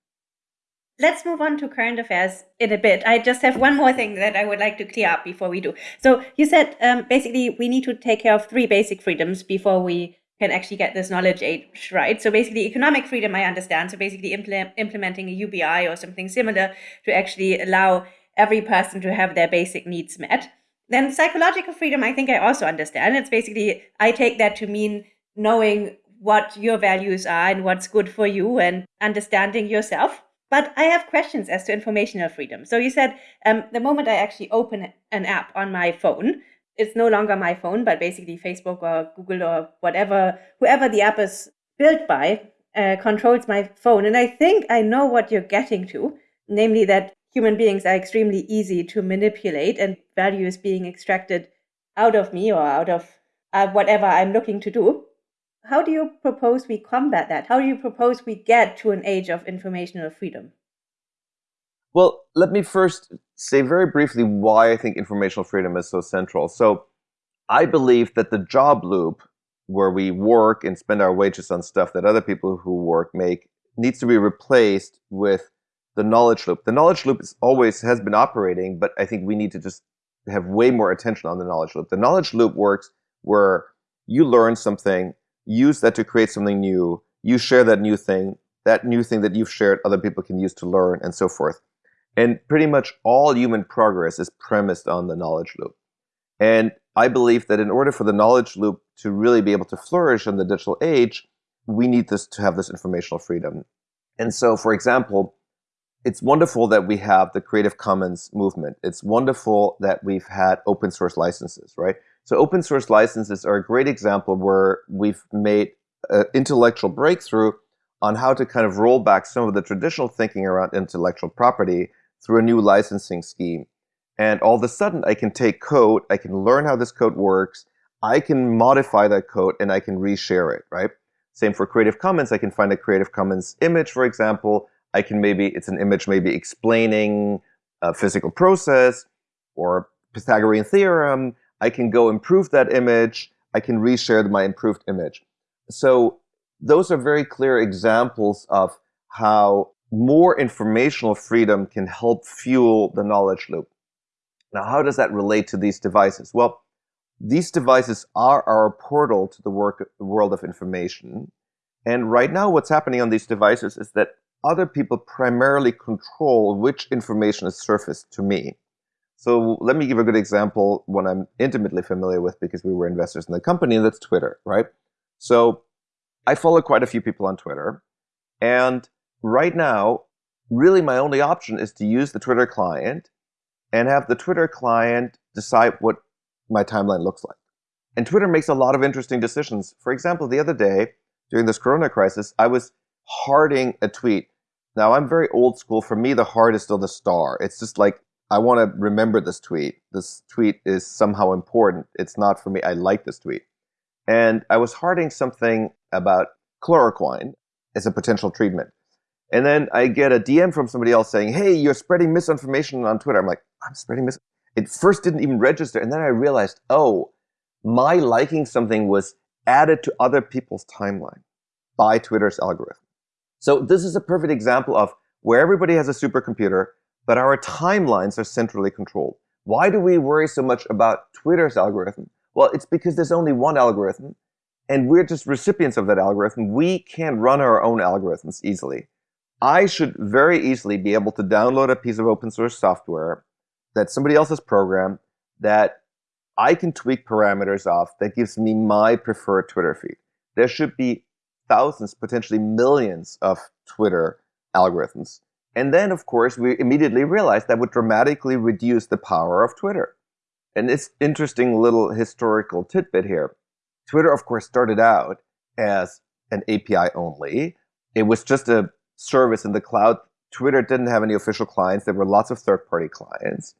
let's move on to current affairs in a bit. I just have one more thing that I would like to clear up before we do. So you said um, basically we need to take care of three basic freedoms before we can actually get this knowledge age right. So basically, economic freedom, I understand. So basically, implement, implementing a UBI or something similar to actually allow every person to have their basic needs met. Then psychological freedom, I think I also understand. It's basically I take that to mean knowing what your values are and what's good for you and understanding yourself. But I have questions as to informational freedom. So you said um, the moment I actually open an app on my phone, it's no longer my phone, but basically Facebook or Google or whatever, whoever the app is built by, uh, controls my phone. And I think I know what you're getting to, namely that human beings are extremely easy to manipulate and value is being extracted out of me or out of uh, whatever I'm looking to do. How do you propose we combat that? How do you propose we get to an age of informational freedom? Well, let me first say very briefly why I think informational freedom is so central. So, I believe that the job loop, where we work and spend our wages on stuff that other people who work make, needs to be replaced with the knowledge loop. The knowledge loop is always has been operating, but I think we need to just have way more attention on the knowledge loop. The knowledge loop works where you learn something, use that to create something new, you share that new thing, that new thing that you've shared, other people can use to learn, and so forth. And pretty much all human progress is premised on the knowledge loop. And I believe that in order for the knowledge loop to really be able to flourish in the digital age, we need this to have this informational freedom. And so, for example, it's wonderful that we have the Creative Commons movement. It's wonderful that we've had open source licenses, right? So open source licenses are a great example where we've made an intellectual breakthrough on how to kind of roll back some of the traditional thinking around intellectual property through a new licensing scheme. And all of a sudden, I can take code, I can learn how this code works, I can modify that code, and I can reshare it, right? Same for Creative Commons. I can find a Creative Commons image, for example. I can maybe, it's an image maybe explaining a physical process or Pythagorean theorem. I can go improve that image. I can reshare my improved image. So those are very clear examples of how more informational freedom can help fuel the knowledge loop. Now, how does that relate to these devices? Well, these devices are our portal to the work, world of information. And right now, what's happening on these devices is that other people primarily control which information is surfaced to me. So let me give a good example, one I'm intimately familiar with because we were investors in the company, and that's Twitter, right? So I follow quite a few people on Twitter. And right now, really my only option is to use the Twitter client and have the Twitter client decide what my timeline looks like. And Twitter makes a lot of interesting decisions. For example, the other day, during this corona crisis, I was hearting a tweet. Now, I'm very old school. For me, the heart is still the star. It's just like, I want to remember this tweet. This tweet is somehow important. It's not for me. I like this tweet. And I was hearting something about chloroquine as a potential treatment. And then I get a DM from somebody else saying, hey, you're spreading misinformation on Twitter. I'm like, I'm spreading mis. It first didn't even register. And then I realized, oh, my liking something was added to other people's timeline by Twitter's algorithm. So this is a perfect example of where everybody has a supercomputer, but our timelines are centrally controlled. Why do we worry so much about Twitter's algorithm? Well, it's because there's only one algorithm, and we're just recipients of that algorithm. We can't run our own algorithms easily. I should very easily be able to download a piece of open source software that somebody else has programmed that I can tweak parameters of that gives me my preferred Twitter feed. There should be thousands, potentially millions of Twitter algorithms. And then, of course, we immediately realized that would dramatically reduce the power of Twitter. And it's interesting little historical tidbit here. Twitter, of course, started out as an API only. It was just a service in the cloud. Twitter didn't have any official clients. There were lots of third party clients.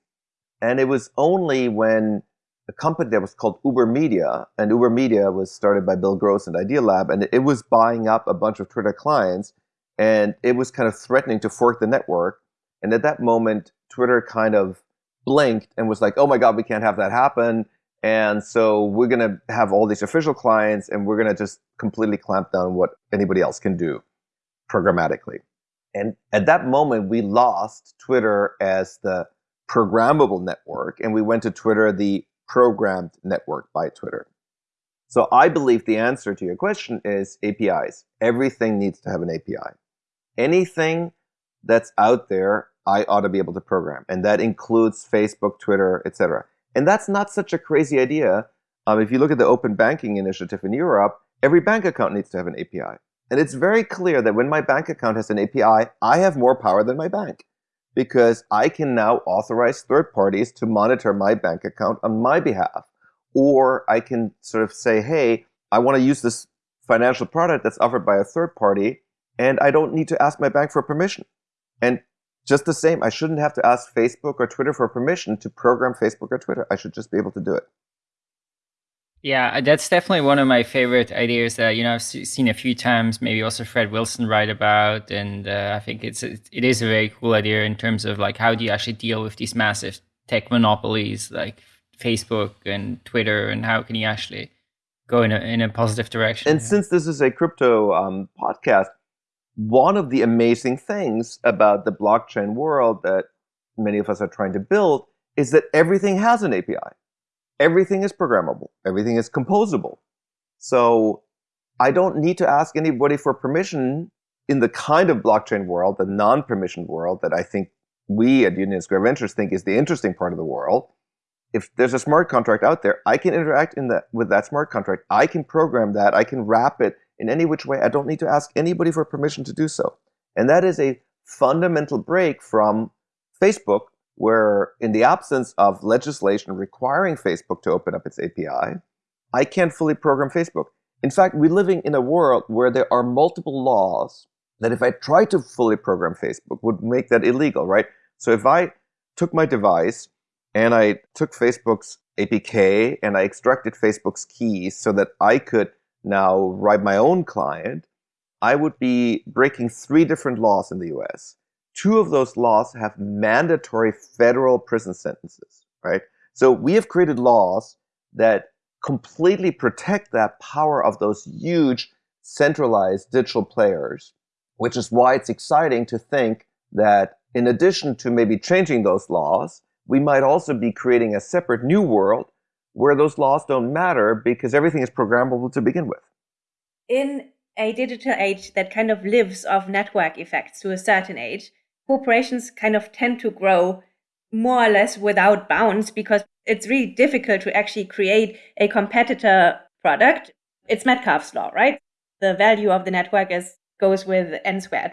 And it was only when a company that was called Uber Media, and Uber Media was started by Bill Gross and Idealab, and it was buying up a bunch of Twitter clients, and it was kind of threatening to fork the network. And at that moment, Twitter kind of blinked and was like, oh my God, we can't have that happen. And so we're going to have all these official clients, and we're going to just completely clamp down what anybody else can do programmatically. And at that moment, we lost Twitter as the programmable network, and we went to Twitter, the programmed network by Twitter. So I believe the answer to your question is APIs. Everything needs to have an API. Anything that's out there, I ought to be able to program. And that includes Facebook, Twitter, etc. And that's not such a crazy idea. Um, if you look at the open banking initiative in Europe, every bank account needs to have an API. And it's very clear that when my bank account has an API, I have more power than my bank because I can now authorize third parties to monitor my bank account on my behalf. Or I can sort of say, hey, I want to use this financial product that's offered by a third party, and I don't need to ask my bank for permission. And just the same, I shouldn't have to ask Facebook or Twitter for permission to program Facebook or Twitter. I should just be able to do it. Yeah, that's definitely one of my favorite ideas that you know I've seen a few times. Maybe also Fred Wilson write about, and uh, I think it's it is a very cool idea in terms of like how do you actually deal with these massive tech monopolies like Facebook and Twitter, and how can you actually go in a in a positive direction? And since this is a crypto um, podcast, one of the amazing things about the blockchain world that many of us are trying to build is that everything has an API everything is programmable, everything is composable. So I don't need to ask anybody for permission in the kind of blockchain world, the non-permission world that I think we at Union Square Ventures think is the interesting part of the world. If there's a smart contract out there, I can interact in that with that smart contract. I can program that. I can wrap it in any which way. I don't need to ask anybody for permission to do so. And that is a fundamental break from Facebook, where in the absence of legislation requiring Facebook to open up its API, I can't fully program Facebook. In fact, we're living in a world where there are multiple laws that if I try to fully program Facebook would make that illegal, right? So if I took my device and I took Facebook's APK and I extracted Facebook's keys so that I could now write my own client, I would be breaking three different laws in the US two of those laws have mandatory federal prison sentences, right? So we have created laws that completely protect that power of those huge centralized digital players, which is why it's exciting to think that in addition to maybe changing those laws, we might also be creating a separate new world where those laws don't matter because everything is programmable to begin with. In a digital age that kind of lives off network effects to a certain age, corporations kind of tend to grow more or less without bounds because it's really difficult to actually create a competitor product. It's Metcalfe's law, right? The value of the network is goes with n squared.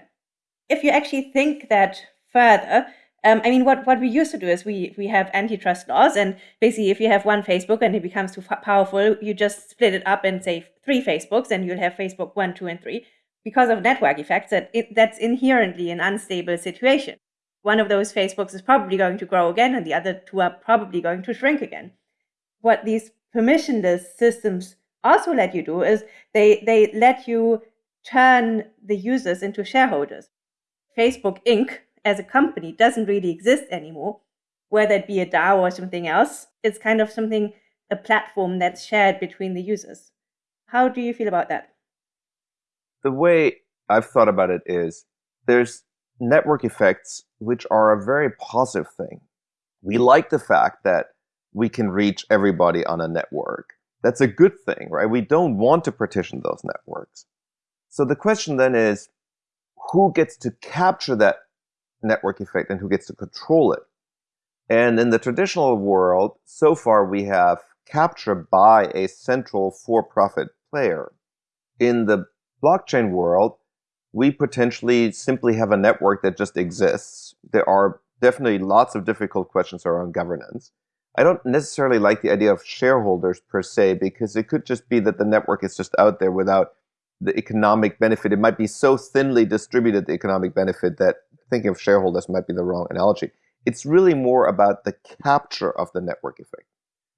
If you actually think that further, um, I mean, what, what we used to do is we, we have antitrust laws, and basically, if you have one Facebook and it becomes too powerful, you just split it up and say three Facebooks, and you'll have Facebook one, two, and three because of network effects that it, that's inherently an unstable situation. One of those Facebooks is probably going to grow again, and the other two are probably going to shrink again. What these permissionless systems also let you do is they, they let you turn the users into shareholders. Facebook Inc. as a company doesn't really exist anymore, whether it be a DAO or something else. It's kind of something, a platform that's shared between the users. How do you feel about that? The way I've thought about it is there's network effects, which are a very positive thing. We like the fact that we can reach everybody on a network. That's a good thing, right? We don't want to partition those networks. So the question then is, who gets to capture that network effect and who gets to control it? And in the traditional world, so far we have capture by a central for-profit player. In the blockchain world, we potentially simply have a network that just exists. There are definitely lots of difficult questions around governance. I don't necessarily like the idea of shareholders per se, because it could just be that the network is just out there without the economic benefit. It might be so thinly distributed, the economic benefit, that thinking of shareholders might be the wrong analogy. It's really more about the capture of the network effect,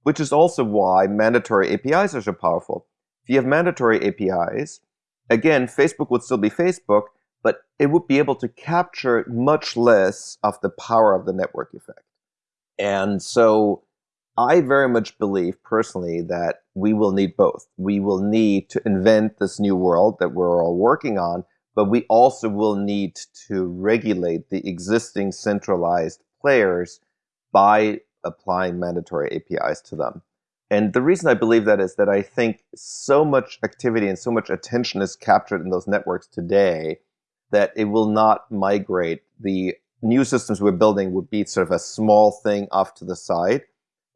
which is also why mandatory APIs are so powerful. If you have mandatory APIs, again, Facebook would still be Facebook, but it would be able to capture much less of the power of the network effect. And so I very much believe personally that we will need both. We will need to invent this new world that we're all working on, but we also will need to regulate the existing centralized players by applying mandatory APIs to them. And the reason I believe that is that I think so much activity and so much attention is captured in those networks today that it will not migrate. The new systems we're building would be sort of a small thing off to the side.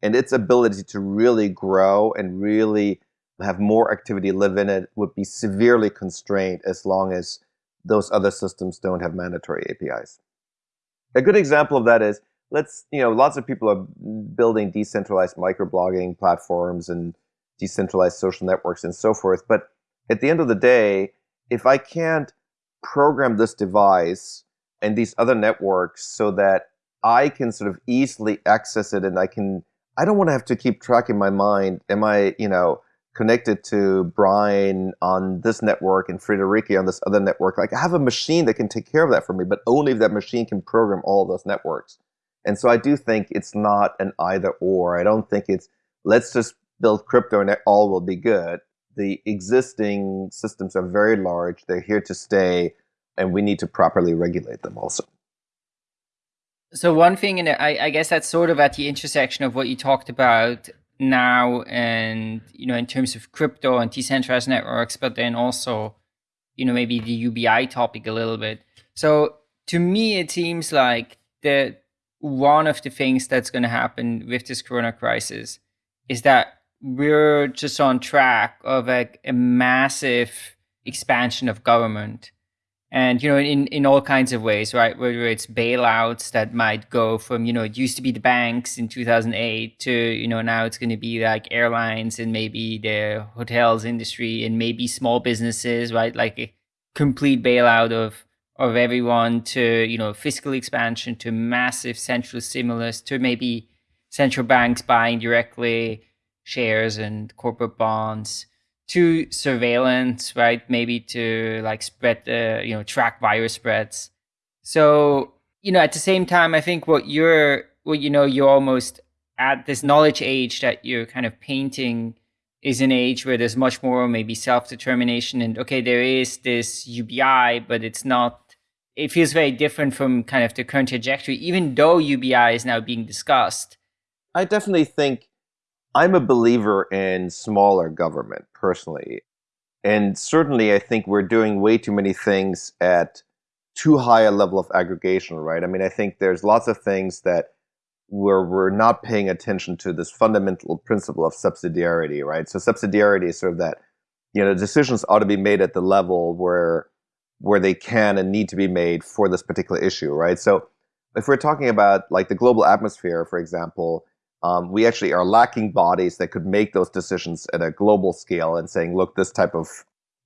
And its ability to really grow and really have more activity live in it would be severely constrained as long as those other systems don't have mandatory APIs. A good example of that is let's, you know, lots of people are building decentralized microblogging platforms and decentralized social networks and so forth. But at the end of the day, if I can't program this device and these other networks so that I can sort of easily access it and I can, I don't want to have to keep track in my mind, am I, you know, connected to Brian on this network and Friederike on this other network. Like I have a machine that can take care of that for me, but only if that machine can program all those networks. And so I do think it's not an either or. I don't think it's let's just build crypto and all will be good. The existing systems are very large. They're here to stay, and we need to properly regulate them also. So one thing, and I, I guess that's sort of at the intersection of what you talked about now, and you know, in terms of crypto and decentralized networks, but then also, you know, maybe the UBI topic a little bit. So to me, it seems like that one of the things that's going to happen with this corona crisis is that we're just on track of a, a massive expansion of government. And you know in in all kinds of ways right? Whether it's bailouts that might go from you know it used to be the banks in 2008 to you know now it's going to be like airlines and maybe the hotels industry and maybe small businesses right? Like a complete bailout of of everyone to you know fiscal expansion to massive central stimulus to maybe central banks buying directly shares and corporate bonds to surveillance right? Maybe to like spread the you know track virus spreads. So you know at the same time i think what you're what you know you're almost at this knowledge age that you're kind of painting is an age where there's much more maybe self-determination and okay there is this ubi but it's not it feels very different from kind of the current trajectory, even though UBI is now being discussed. I definitely think I'm a believer in smaller government personally. And certainly, I think we're doing way too many things at too high a level of aggregation, right? I mean, I think there's lots of things that where we're not paying attention to this fundamental principle of subsidiarity, right? So subsidiarity is sort of that, you know, decisions ought to be made at the level where where they can and need to be made for this particular issue, right? So if we're talking about like the global atmosphere, for example, um, we actually are lacking bodies that could make those decisions at a global scale and saying, look, this type of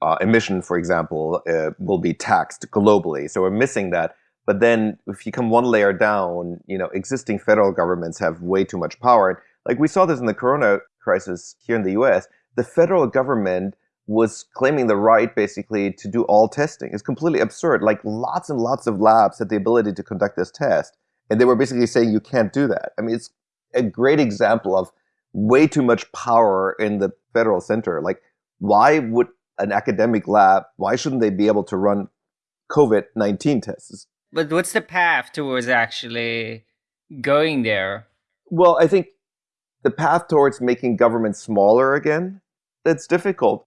uh, emission, for example, uh, will be taxed globally. So we're missing that. But then if you come one layer down, you know, existing federal governments have way too much power. Like we saw this in the corona crisis here in the US, the federal government was claiming the right basically to do all testing. It's completely absurd. Like lots and lots of labs had the ability to conduct this test, and they were basically saying you can't do that. I mean, it's a great example of way too much power in the federal center. Like, why would an academic lab, why shouldn't they be able to run COVID 19 tests? But what's the path towards actually going there? Well, I think the path towards making government smaller again, that's difficult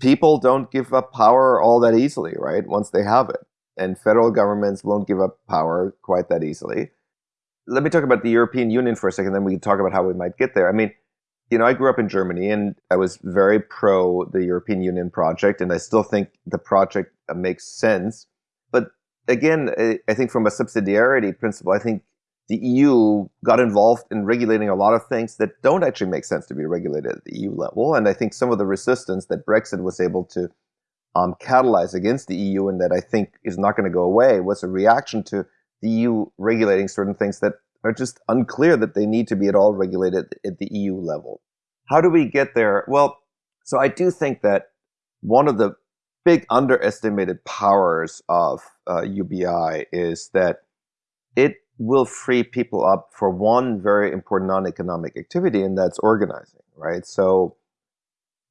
people don't give up power all that easily, right? Once they have it. And federal governments won't give up power quite that easily. Let me talk about the European Union for a second, then we can talk about how we might get there. I mean, you know, I grew up in Germany and I was very pro the European Union project, and I still think the project makes sense. But again, I think from a subsidiarity principle, I think the EU got involved in regulating a lot of things that don't actually make sense to be regulated at the EU level. And I think some of the resistance that Brexit was able to um, catalyze against the EU and that I think is not going to go away was a reaction to the EU regulating certain things that are just unclear that they need to be at all regulated at the EU level. How do we get there? Well, so I do think that one of the big underestimated powers of uh, UBI is that it will free people up for one very important non-economic activity, and that's organizing, right? So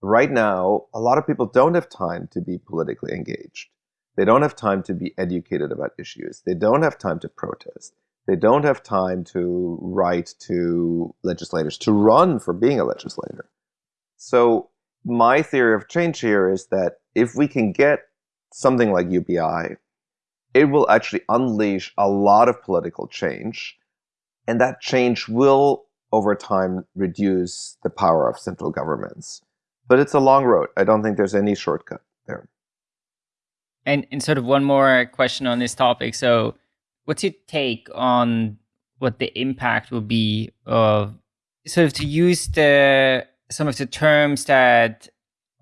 right now, a lot of people don't have time to be politically engaged. They don't have time to be educated about issues. They don't have time to protest. They don't have time to write to legislators, to run for being a legislator. So, my theory of change here is that if we can get something like UBI, it will actually unleash a lot of political change. And that change will, over time, reduce the power of central governments. But it's a long road. I don't think there's any shortcut there. And, and sort of one more question on this topic. So, what's your take on what the impact will be of sort of to use the some of the terms that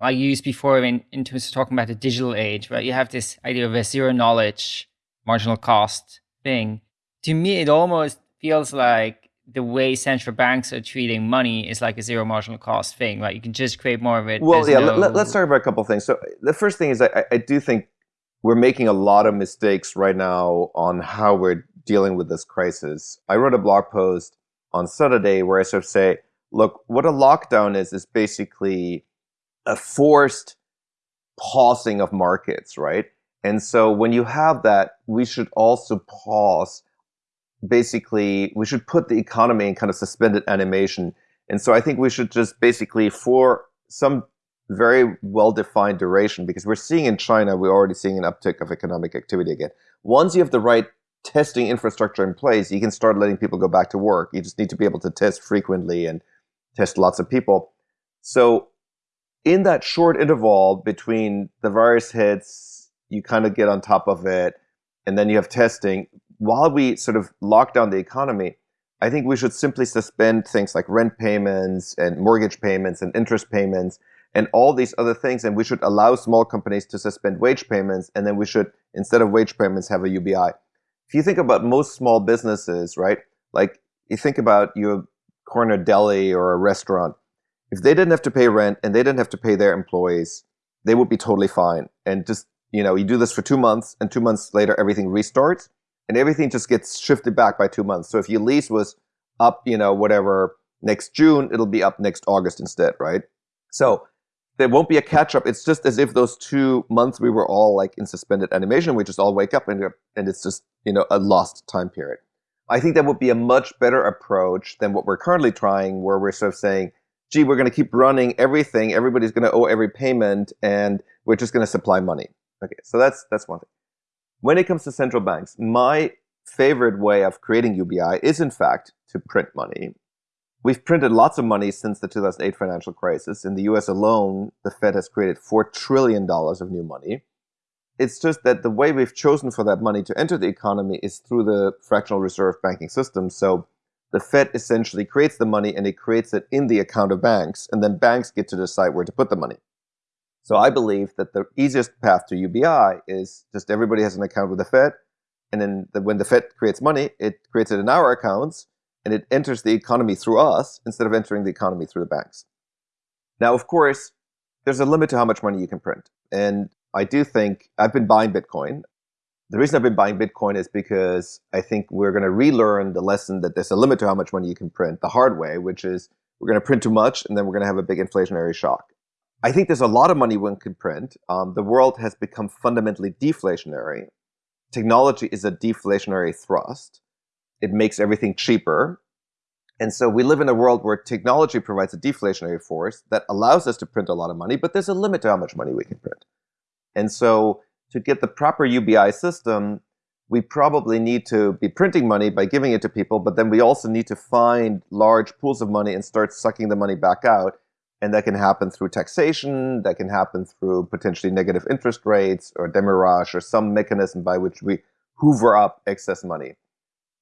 I used before in, in terms of talking about the digital age, right? You have this idea of a zero knowledge, marginal cost thing. To me, it almost feels like the way central banks are treating money is like a zero marginal cost thing, right? You can just create more of it. Well, yeah, no... let, us talk about a couple of things. So the first thing is I, I do think we're making a lot of mistakes right now on how we're dealing with this crisis. I wrote a blog post on Saturday where I sort of say, look, what a lockdown is, is basically a forced pausing of markets, right? And so when you have that, we should also pause. Basically, we should put the economy in kind of suspended animation. And so I think we should just basically, for some very well defined duration, because we're seeing in China, we're already seeing an uptick of economic activity again. Once you have the right testing infrastructure in place, you can start letting people go back to work. You just need to be able to test frequently and test lots of people. So in that short interval between the virus hits, you kind of get on top of it, and then you have testing. While we sort of lock down the economy, I think we should simply suspend things like rent payments and mortgage payments and interest payments and all these other things. And we should allow small companies to suspend wage payments. And then we should, instead of wage payments, have a UBI. If you think about most small businesses, right? Like you think about your corner deli or a restaurant, if they didn't have to pay rent and they didn't have to pay their employees, they would be totally fine. And just, you know, you do this for two months and two months later, everything restarts and everything just gets shifted back by two months. So if your lease was up, you know, whatever, next June, it'll be up next August instead, right? So there won't be a catch up. It's just as if those two months we were all like in suspended animation. We just all wake up and, and it's just, you know, a lost time period. I think that would be a much better approach than what we're currently trying, where we're sort of saying, gee, we're going to keep running everything. Everybody's going to owe every payment, and we're just going to supply money. Okay, so that's that's one thing. When it comes to central banks, my favorite way of creating UBI is, in fact, to print money. We've printed lots of money since the 2008 financial crisis. In the US alone, the Fed has created $4 trillion of new money. It's just that the way we've chosen for that money to enter the economy is through the fractional reserve banking system. So the Fed essentially creates the money and it creates it in the account of banks, and then banks get to decide where to put the money. So I believe that the easiest path to UBI is just everybody has an account with the Fed, and then the, when the Fed creates money, it creates it in our accounts, and it enters the economy through us instead of entering the economy through the banks. Now, of course, there's a limit to how much money you can print. And I do think I've been buying Bitcoin. The reason I've been buying Bitcoin is because I think we're going to relearn the lesson that there's a limit to how much money you can print the hard way, which is we're going to print too much and then we're going to have a big inflationary shock. I think there's a lot of money one can print. Um, the world has become fundamentally deflationary. Technology is a deflationary thrust. It makes everything cheaper. And so we live in a world where technology provides a deflationary force that allows us to print a lot of money, but there's a limit to how much money we can print. And so to get the proper UBI system, we probably need to be printing money by giving it to people, but then we also need to find large pools of money and start sucking the money back out. And that can happen through taxation, that can happen through potentially negative interest rates or demurrage or some mechanism by which we hoover up excess money.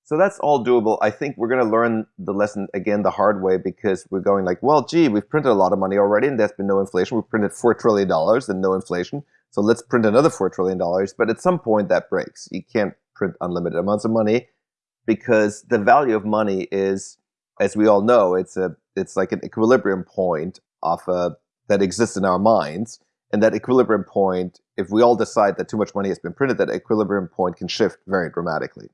So that's all doable. I think we're going to learn the lesson again the hard way because we're going like, well, gee, we've printed a lot of money already and there's been no inflation. We've printed $4 trillion and no inflation. So let's print another $4 trillion. But at some point that breaks. You can't print unlimited amounts of money because the value of money is, as we all know, it's a it's like an equilibrium point of a, that exists in our minds. And that equilibrium point, if we all decide that too much money has been printed, that equilibrium point can shift very dramatically.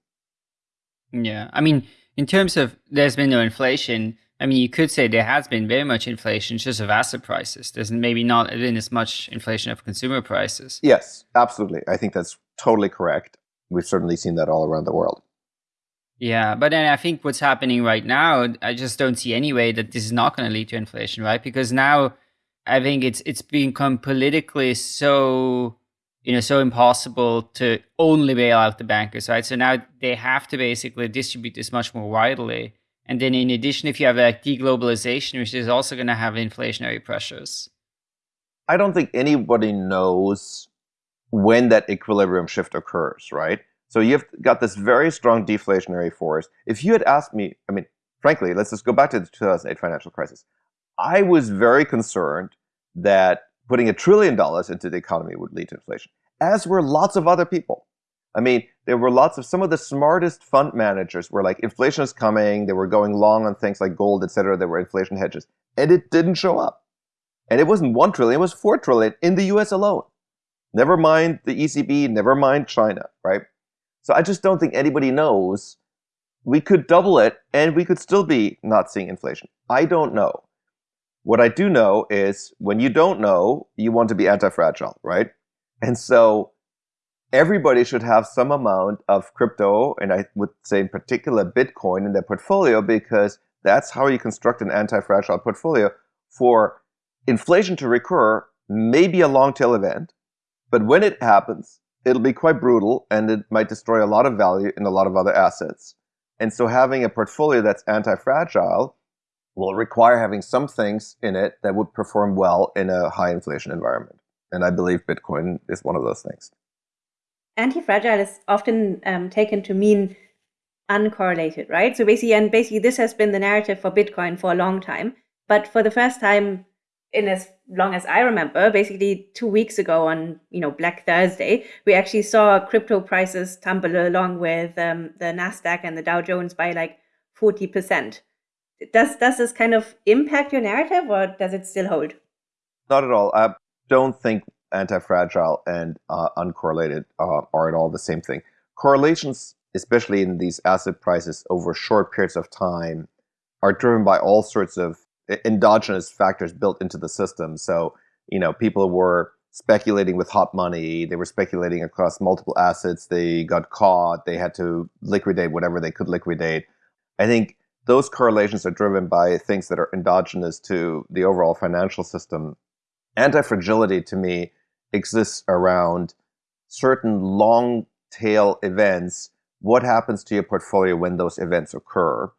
Yeah. I mean, in terms of there's been no inflation, I mean, you could say there has been very much inflation just of asset prices. There's maybe not been as much inflation of consumer prices. Yes, absolutely. I think that's totally correct. We've certainly seen that all around the world. Yeah, but then I think what's happening right now, I just don't see any way that this is not going to lead to inflation, right? Because now I think it's it's become politically so you know so impossible to only bail out the bankers, right? So now they have to basically distribute this much more widely. And then in addition, if you have like deglobalization, which is also going to have inflationary pressures. I don't think anybody knows when that equilibrium shift occurs, right? So you've got this very strong deflationary force. If you had asked me, I mean, frankly, let's just go back to the 2008 financial crisis. I was very concerned that putting a trillion dollars into the economy would lead to inflation, as were lots of other people. I mean, there were lots of some of the smartest fund managers were like, inflation is coming. They were going long on things like gold, et cetera. There were inflation hedges, and it didn't show up. And it wasn't one trillion; it was four trillion in the U.S. alone. Never mind the ECB, never mind China, right? So I just don't think anybody knows. We could double it and we could still be not seeing inflation. I don't know. What I do know is when you don't know, you want to be anti-fragile, right? And so everybody should have some amount of crypto, and I would say in particular Bitcoin in their portfolio because that's how you construct an anti-fragile portfolio for inflation to recur, maybe a long tail event, but when it happens, it'll be quite brutal and it might destroy a lot of value in a lot of other assets. And so having a portfolio that's anti-fragile will require having some things in it that would perform well in a high inflation environment. And I believe Bitcoin is one of those things. Anti-fragile is often um, taken to mean uncorrelated, right? So basically, and basically this has been the narrative for Bitcoin for a long time. But for the first time in as long as I remember, basically two weeks ago on you know Black Thursday, we actually saw crypto prices tumble along with um, the Nasdaq and the Dow Jones by like forty percent. Does does this kind of impact your narrative, or does it still hold? Not at all. I don't think anti-fragile and uh, uncorrelated uh, are at all the same thing. Correlations, especially in these asset prices over short periods of time, are driven by all sorts of endogenous factors built into the system. So, you know, people were speculating with hot money. They were speculating across multiple assets. They got caught. They had to liquidate whatever they could liquidate. I think those correlations are driven by things that are endogenous to the overall financial system. Anti-fragility to me exists around certain long tail events. What happens to your portfolio when those events occur?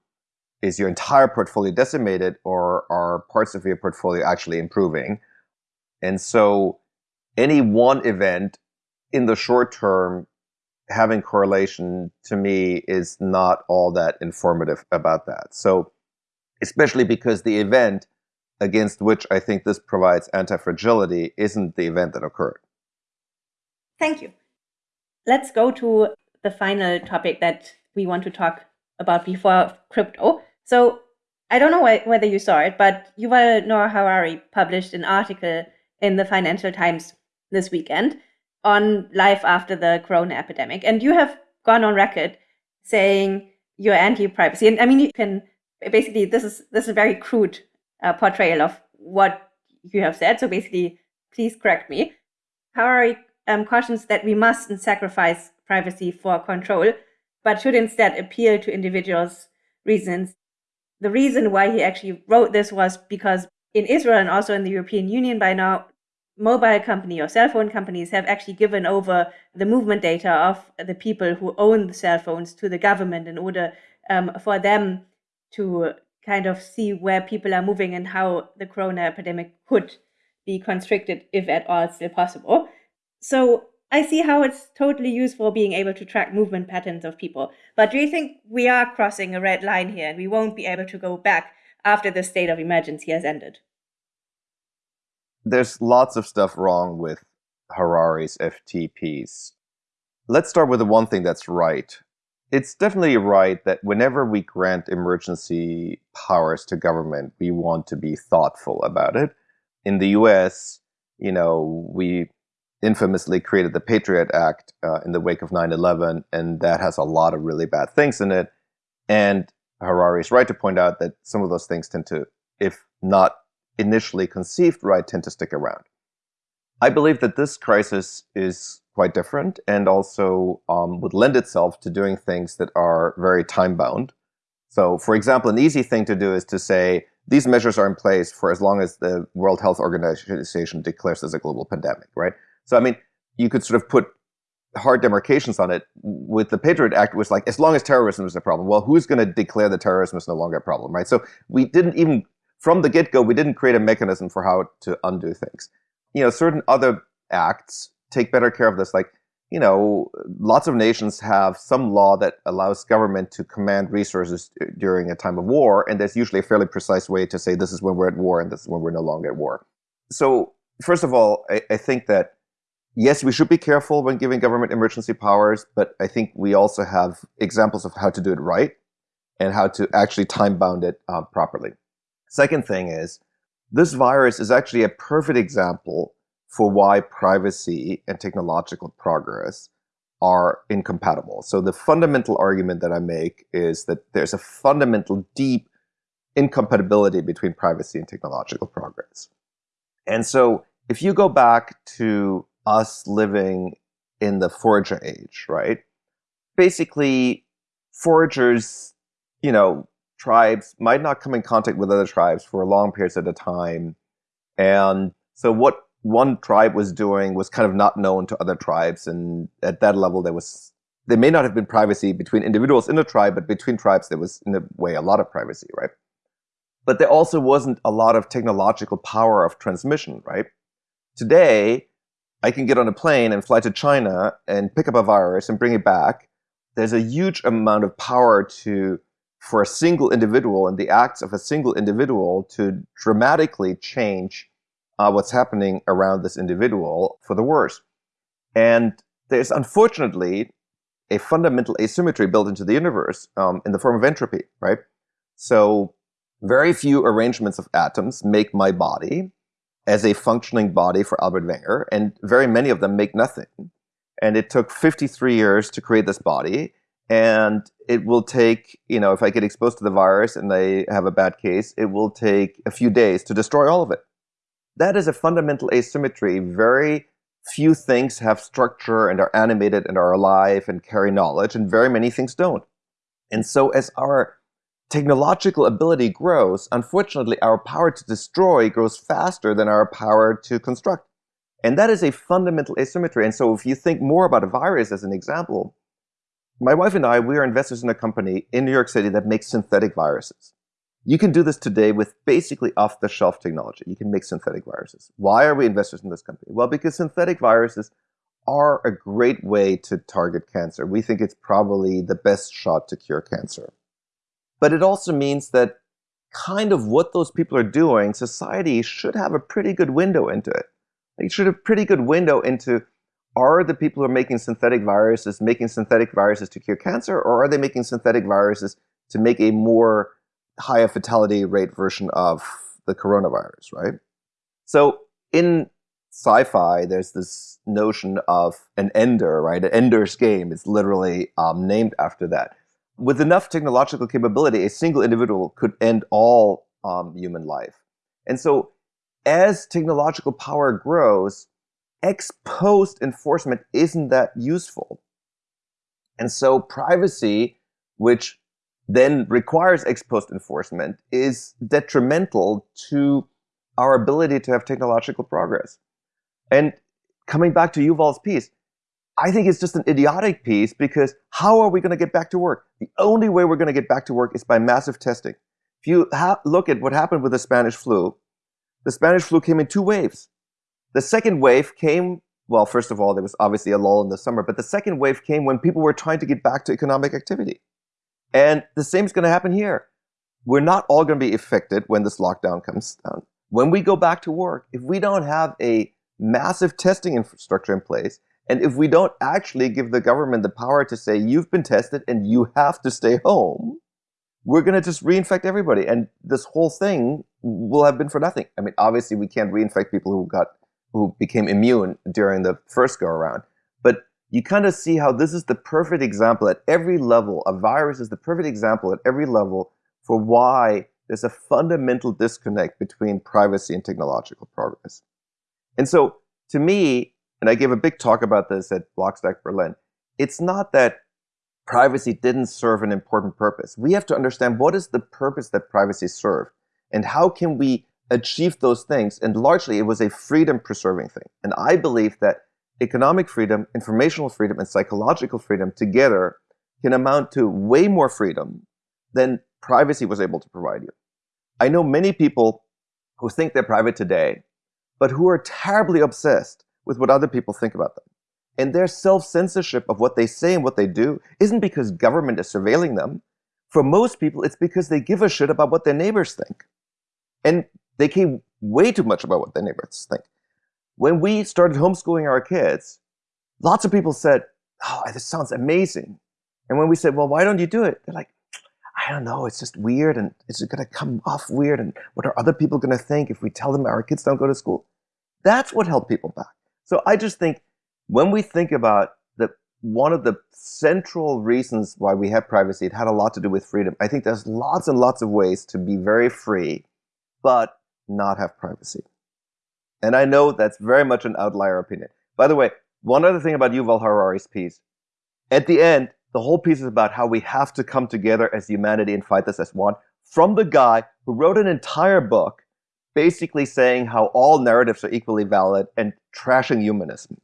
is your entire portfolio decimated or are parts of your portfolio actually improving? And so any one event in the short term having correlation to me is not all that informative about that. So especially because the event against which I think this provides anti-fragility isn't the event that occurred. Thank you. Let's go to the final topic that we want to talk about before crypto, so I don't know wh- whether you saw it, but Yuval Noah Harari published an article in the Financial Times this weekend on life after the corona epidemic. And you have gone on record saying you're anti-privacy. And I mean, you can basically, this is, this is a very crude uh, portrayal of what you have said. So basically, please correct me. Harari um, cautions that we mustn't sacrifice privacy for control, but should instead appeal to individuals' reasons the reason why he actually wrote this was because in Israel and also in the European Union by now, mobile company or cell phone companies have actually given over the movement data of the people who own the cell phones to the government in order um, for them to kind of see where people are moving and how the corona epidemic could be constricted, if at all still possible. So I see how it's totally useful being able to track movement patterns of people. But do you think we are crossing a red line here and we won't be able to go back after the state of emergency has ended? There's lots of stuff wrong with Harari's FT piece. Let's start with the one thing that's right. It's definitely right that whenever we grant emergency powers to government, we want to be thoughtful about it. In the US, you know, we infamously created the Patriot Act uh, in the wake of 9 11, and that has a lot of really bad things in it. And Harari is right to point out that some of those things tend to, if not initially conceived right, tend to stick around. I believe that this crisis is quite different and also um, would lend itself to doing things that are very time bound. So, for example, an easy thing to do is to say these measures are in place for as long as the World Health Organization declares this a global pandemic, right? So, I mean, you could sort of put hard demarcations on it. With the Patriot Act, was like as long as terrorism is a problem. Well, who's going to declare that terrorism is no longer a problem, right? So we didn't even from the get go, we didn't create a mechanism for how to undo things. You know, certain other acts take better care of this, like you know, lots of nations have some law that allows government to command resources during a time of war, and there's usually a fairly precise way to say this is when we're at war and this is when we're no longer at war. So, first of all, I, I think that yes, we should be careful when giving government emergency powers, but I think we also have examples of how to do it right and how to actually time bound it uh, properly. Second thing is, this virus is actually a perfect example for why privacy and technological progress are incompatible. So the fundamental argument that I make is that there's a fundamental deep incompatibility between privacy and technological progress. And so if you go back to us living in the forager age, right? Basically, foragers, you know, tribes might not come in contact with other tribes for a long periods at a time. And so what one tribe was doing was kind of not known to other tribes. And at that level, there was, there may not have been privacy between individuals in a tribe, but between tribes, there was, in a way, a lot of privacy, right? But there also wasn't a lot of technological power of transmission, right? Today, I can get on a plane and fly to China and pick up a virus and bring it back. There's a huge amount of power to for a single individual and the acts of a single individual to dramatically change uh, what's happening around this individual for the worse. And there's unfortunately a fundamental asymmetry built into the universe um, in the form of entropy, right? So very few arrangements of atoms make my body as a functioning body for Albert Wenger, and very many of them make nothing. And it took 53 years to create this body, and it will take, you know, if I get exposed to the virus and I have a bad case, it will take a few days to destroy all of it. That is a fundamental asymmetry. Very few things have structure and are animated and are alive and carry knowledge, and very many things don't. And so as our technological ability grows, unfortunately, our power to destroy grows faster than our power to construct. And that is a fundamental asymmetry. And so if you think more about a virus as an example, my wife and I, we are investors in a company in New York City that makes synthetic viruses. You can do this today with basically off-the-shelf technology. You can make synthetic viruses. Why are we investors in this company? Well, because synthetic viruses are a great way to target cancer. We think it's probably the best shot to cure cancer. But it also means that kind of what those people are doing, society should have a pretty good window into it. It should have a pretty good window into are the people who are making synthetic viruses making synthetic viruses to cure cancer, or are they making synthetic viruses to make a more higher fatality rate version of the coronavirus, right? So in sci-fi, there's this notion of an ender, right? An ender's game. It's literally um, named after that with enough technological capability, a single individual could end all um, human life. And so as technological power grows, ex post enforcement isn't that useful. And so privacy, which then requires ex post enforcement, is detrimental to our ability to have technological progress. And coming back to Yuval's piece, I think it's just an idiotic piece because how are we going to get back to work? The only way we're going to get back to work is by massive testing. If you look at what happened with the Spanish flu, the Spanish flu came in two waves. The second wave came, well, first of all, there was obviously a lull in the summer, but the second wave came when people were trying to get back to economic activity. And the same is going to happen here. We're not all going to be affected when this lockdown comes down. When we go back to work, if we don't have a massive testing infrastructure in place, and if we don't actually give the government the power to say, you've been tested and you have to stay home, we're going to just reinfect everybody. And this whole thing will have been for nothing. I mean, obviously, we can't reinfect people who got who became immune during the first go around. But you kind of see how this is the perfect example at every level. A virus is the perfect example at every level for why there's a fundamental disconnect between privacy and technological progress. And so, to me, and I gave a big talk about this at Blockstack Berlin, it's not that privacy didn't serve an important purpose. We have to understand what is the purpose that privacy served and how can we achieve those things. And largely, it was a freedom preserving thing. And I believe that economic freedom, informational freedom, and psychological freedom together can amount to way more freedom than privacy was able to provide you. I know many people who think they're private today, but who are terribly obsessed with what other people think about them. And their self-censorship of what they say and what they do isn't because government is surveilling them. For most people, it's because they give a shit about what their neighbors think. And they care way too much about what their neighbors think. When we started homeschooling our kids, lots of people said, oh, this sounds amazing. And when we said, well, why don't you do it? They're like, I don't know, it's just weird and it's going to come off weird and what are other people going to think if we tell them our kids don't go to school? That's what held people back. So I just think when we think about the one of the central reasons why we have privacy, it had a lot to do with freedom. I think there's lots and lots of ways to be very free, but not have privacy. And I know that's very much an outlier opinion. By the way, one other thing about Yuval Harari's piece. At the end, the whole piece is about how we have to come together as humanity and fight this as one from the guy who wrote an entire book basically saying how all narratives are equally valid and trashing humanism.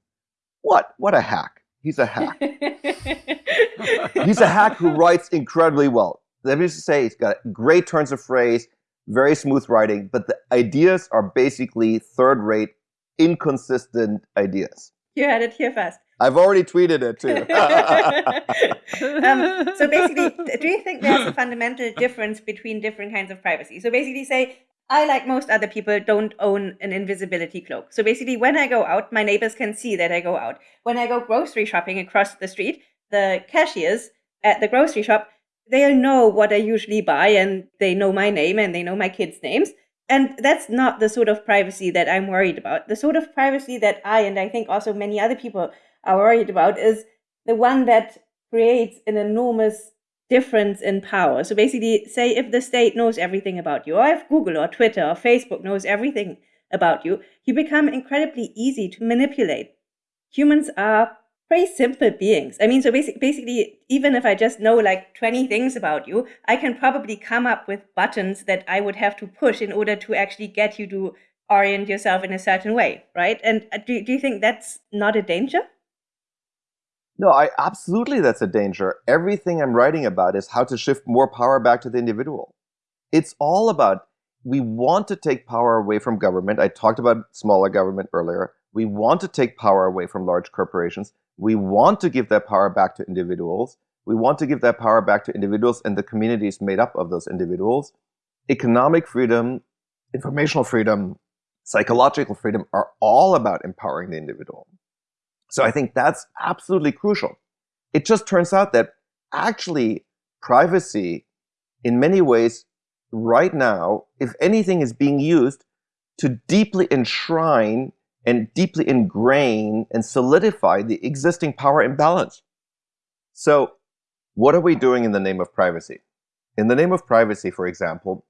What? What a hack. He's a hack. he's a hack who writes incredibly well. Let me just say, he's got great turns of phrase, very smooth writing, but the ideas are basically third rate, inconsistent ideas. You had it here first. I've already tweeted it too. um, so basically, do you think there's a fundamental difference between different kinds of privacy? So basically, say I, like most other people, don't own an invisibility cloak. So basically, when I go out, my neighbors can see that I go out. When I go grocery shopping across the street, the cashiers at the grocery shop they'll know what I usually buy, and they know my name and they know my kids' names. And that's not the sort of privacy that I'm worried about. The sort of privacy that I and I think also many other people are worried about is the one that creates an enormous difference in power. So basically, say if the state knows everything about you, or if Google or Twitter or Facebook knows everything about you, you become incredibly easy to manipulate. Humans are pretty simple beings. I mean, so basic, basically, even if I just know like 20 things about you, I can probably come up with buttons that I would have to push in order to actually get you to orient yourself in a certain way, right? And uh, do, do you think that's not a danger? No, I absolutely that's a danger. Everything I'm writing about is how to shift more power back to the individual. It's all about we want to take power away from government. I talked about smaller government earlier. We want to take power away from large corporations. We want to give that power back to individuals. We want to give that power back to individuals and the communities made up of those individuals. Economic freedom, informational freedom, psychological freedom are all about empowering the individual. So I think that's absolutely crucial. It just turns out that actually privacy, in many ways, right now, if anything, is being used to deeply enshrine and deeply ingrain and solidify the existing power imbalance. So what are we doing in the name of privacy? In the name of privacy, for example,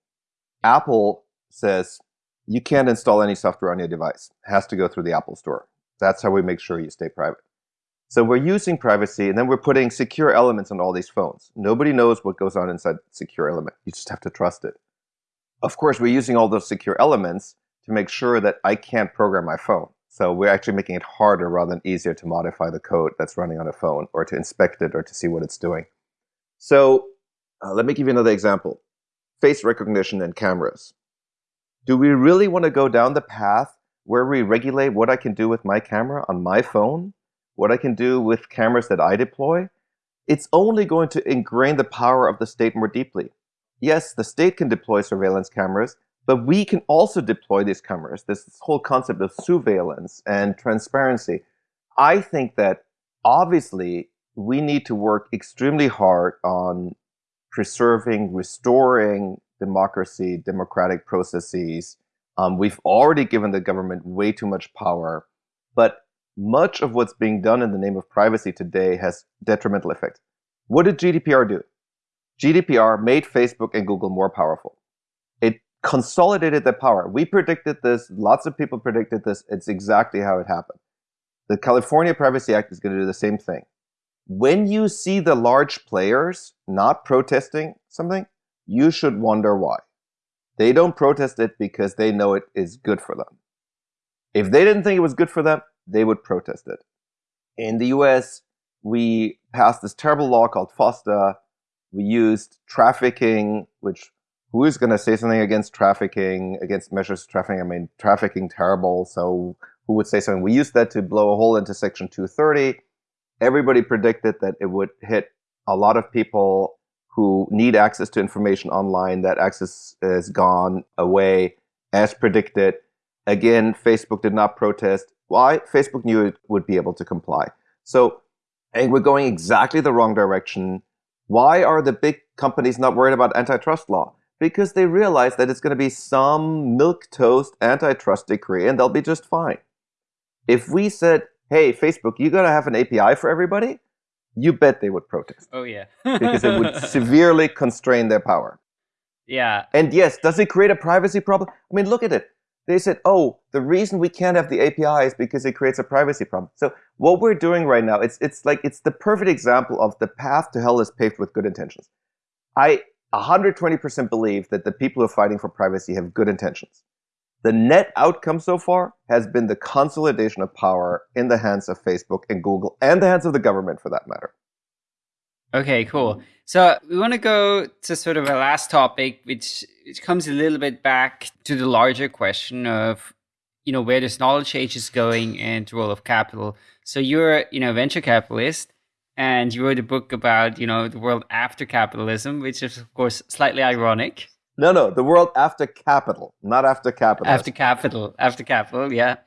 Apple says you can't install any software on your device. It has to go through the Apple Store. That's how we make sure you stay private. So we're using privacy, and then we're putting secure elements on all these phones. Nobody knows what goes on inside secure element. You just have to trust it. Of course, we're using all those secure elements to make sure that I can't program my phone. So we're actually making it harder rather than easier to modify the code that's running on a phone or to inspect it or to see what it's doing. So uh, let me give you another example. Face recognition and cameras. Do we really want to go down the path where we regulate what I can do with my camera on my phone? What I can do with cameras that I deploy? It's only going to ingrain the power of the state more deeply. Yes, the state can deploy surveillance cameras, but we can also deploy these cameras, this whole concept of surveillance and transparency. I think that obviously we need to work extremely hard on preserving, restoring democracy, democratic processes. Um, we've already given the government way too much power, but much of what's being done in the name of privacy today has detrimental effects. What did GDPR do? GDPR made Facebook and Google more powerful. Consolidated their power. We predicted this. Lots of people predicted this. It's exactly how it happened. The California Privacy Act is going to do the same thing. When you see the large players not protesting something, you should wonder why. They don't protest it because they know it is good for them. If they didn't think it was good for them, they would protest it. In the US, we passed this terrible law called FOSTA. We used trafficking, which who is going to say something against trafficking, against measures of trafficking? I mean, trafficking terrible. So who would say something? We used that to blow a hole into Section 230. Everybody predicted that it would hit a lot of people who need access to information online. That access is gone away as predicted. Again, Facebook did not protest. Why? Facebook knew it would be able to comply. So think we're going exactly the wrong direction. Why are the big companies not worried about antitrust law? Because they realize that it's going to be some milk toast antitrust decree and they'll be just fine. If we said, hey, Facebook, you got to have an API for everybody, you bet they would protest. Oh, yeah. because it would severely constrain their power. Yeah. And yes, does it create a privacy problem? I mean, look at it. They said, oh, the reason we can't have the API is because it creates a privacy problem. So what we're doing right now, it's, it's like, it's the perfect example of the path to hell is paved with good intentions. I 120% believe that the people who are fighting for privacy have good intentions. The net outcome so far has been the consolidation of power in the hands of Facebook and Google and the hands of the government for that matter. Okay, cool. So we want to go to sort of a last topic, which, which comes a little bit back to the larger question of, you know, where this knowledge age is going and the role of capital. So you're, you know, a venture capitalist and you wrote a book about, you know, the world after capitalism, which is of course slightly ironic. No, no, the world after capital, not after capital. After capital, after capital, yeah.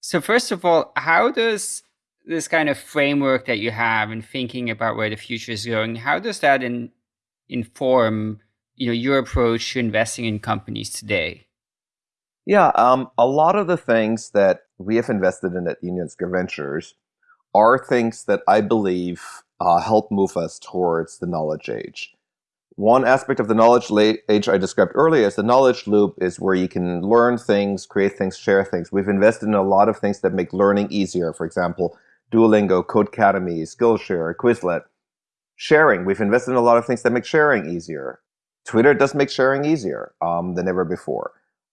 So first of all, how does this kind of framework that you have in thinking about where the future is going, how does that in, inform you know your approach to investing in companies today? Yeah, um, a lot of the things that we have invested in at Union Square Ventures are things that I believe uh, help move us towards the knowledge age. One aspect of the knowledge age I described earlier is the knowledge loop is where you can learn things, create things, share things. We've invested in a lot of things that make learning easier. For example, Duolingo, Codecademy, Skillshare, Quizlet. Sharing, we've invested in a lot of things that make sharing easier. Twitter does make sharing easier um, than ever before.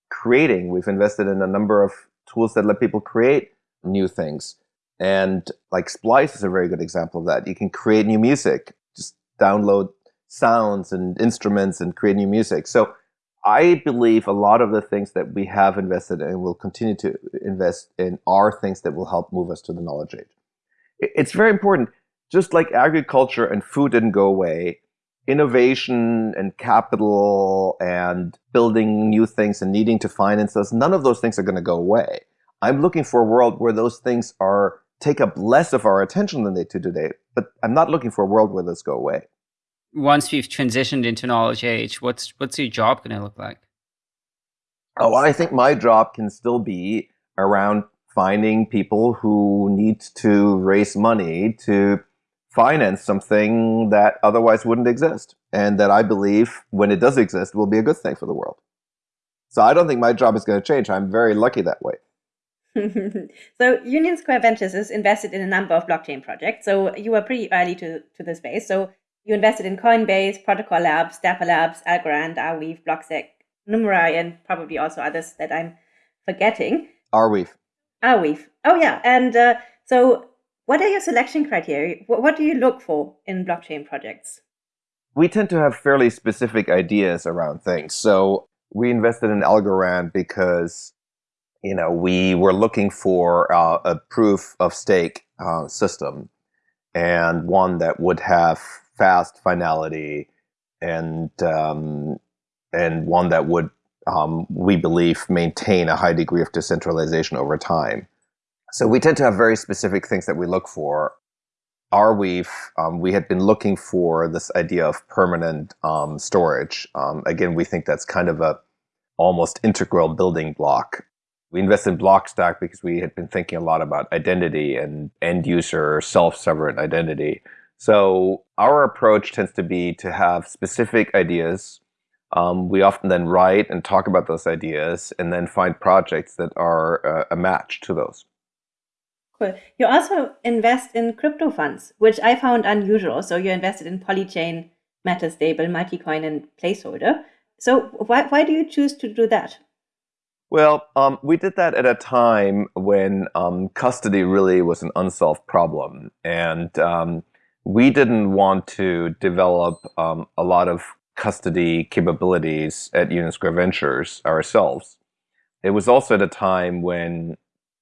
Creating, we've invested in a number of tools that let people create new things. And like Splice is a very good example of that. You can create new music, just download sounds and instruments and create new music. So I believe a lot of the things that we have invested in and will continue to invest in are things that will help move us to the knowledge age. It's very important. Just like agriculture and food didn't go away, innovation and capital and building new things and needing to finance us, none of those things are going to go away. I'm looking for a world where those things are take up less of our attention than they do today, but I'm not looking for a world where this go away once we've transitioned into knowledge age, what's what's your job going to look like? Oh, I think my job can still be around finding people who need to raise money to finance something that otherwise wouldn't exist, and that I believe when it does exist will be a good thing for the world. So I don't think my job is going to change. I'm very lucky that way. so Union Square Ventures is invested in a number of blockchain projects. So you were pretty early to, to the space. So you invested in Coinbase, Protocol Labs, Dapper Labs, Algorand, Arweave, Blockstack, Numerai, and probably also others that I'm forgetting. Arweave. Arweave. Oh, yeah. And uh, so, what are your selection criteria? What, what do you look for in blockchain projects? We tend to have fairly specific ideas around things. So, we invested in Algorand because you know we were looking for uh, a proof of stake uh, system and one that would have fast finality and um, and one that would um, we believe maintain a high degree of decentralization over time. So we tend to have very specific things that we look for. Arweave um, we had been looking for this idea of permanent um, storage. Um, again, we think that's kind of a almost integral building block We invested in Blockstack because we had been thinking a lot about identity and end user self sovereign identity. So our approach tends to be to have specific ideas. Um, we often then write and talk about those ideas and then find projects that are uh, a match to those. Cool. You also invest in crypto funds, which I found unusual. So you invested in Polychain, Metastable, Multicoin, and Placeholder. So why, why do you choose to do that? Well, um, we did that at a time when um, custody really was an unsolved problem. And um, we didn't want to develop um, a lot of custody capabilities at Union Square Ventures ourselves. It was also at a time when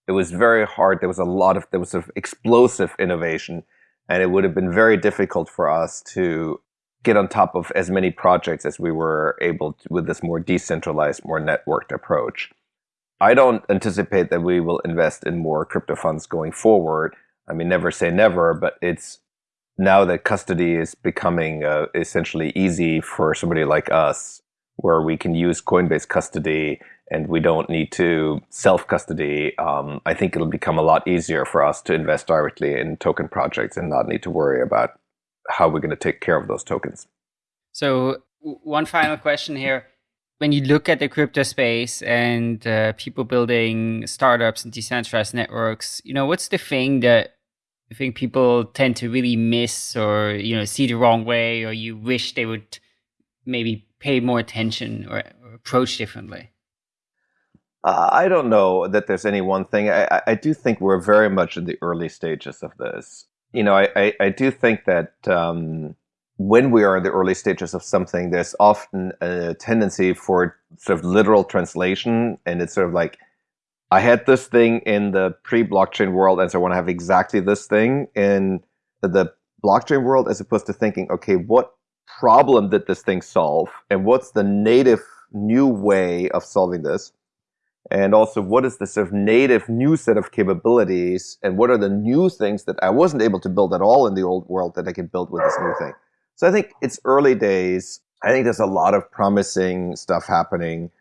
it was very hard. There was a lot of, there was of explosive innovation. And it would have been very difficult for us to get on top of as many projects as we were able to with this more decentralized, more networked approach. I don't anticipate that we will invest in more crypto funds going forward. I mean, never say never, but it's now that custody is becoming uh, essentially easy for somebody like us, where we can use Coinbase custody and we don't need to self custody. Um, I think it'll become a lot easier for us to invest directly in token projects and not need to worry about how we're going to take care of those tokens. So, one final question here. When you look at the crypto space and uh, people building startups and decentralized networks, you know, what's the thing that you think people tend to really miss or, you know, see the wrong way or you wish they would maybe pay more attention or, or approach differently? Uh, I don't know that there's any one thing. I, I do think we're very much in the early stages of this you know, I, I, I do think that um, when we are in the early stages of something, there's often a tendency for sort of literal translation, and it's sort of like, I had this thing in the pre-blockchain world, and so I want to have exactly this thing in the blockchain world, as opposed to thinking, okay, what problem did this thing solve, and what's the native new way of solving this? And also what is the sort of native new set of capabilities and what are the new things that I wasn't able to build at all in the old world that I can build with this new thing. So I think it's early days. I think there's a lot of promising stuff happening.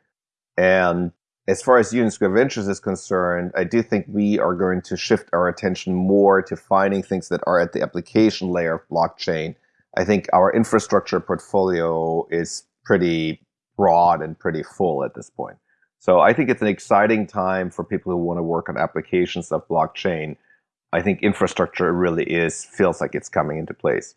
And as far as Union Square Ventures is concerned, I do think we are going to shift our attention more to finding things that are at the application layer of blockchain. I think our infrastructure portfolio is pretty broad and pretty full at this point. So I think it's an exciting time for people who want to work on applications of blockchain. I think infrastructure really is feels like it's coming into place.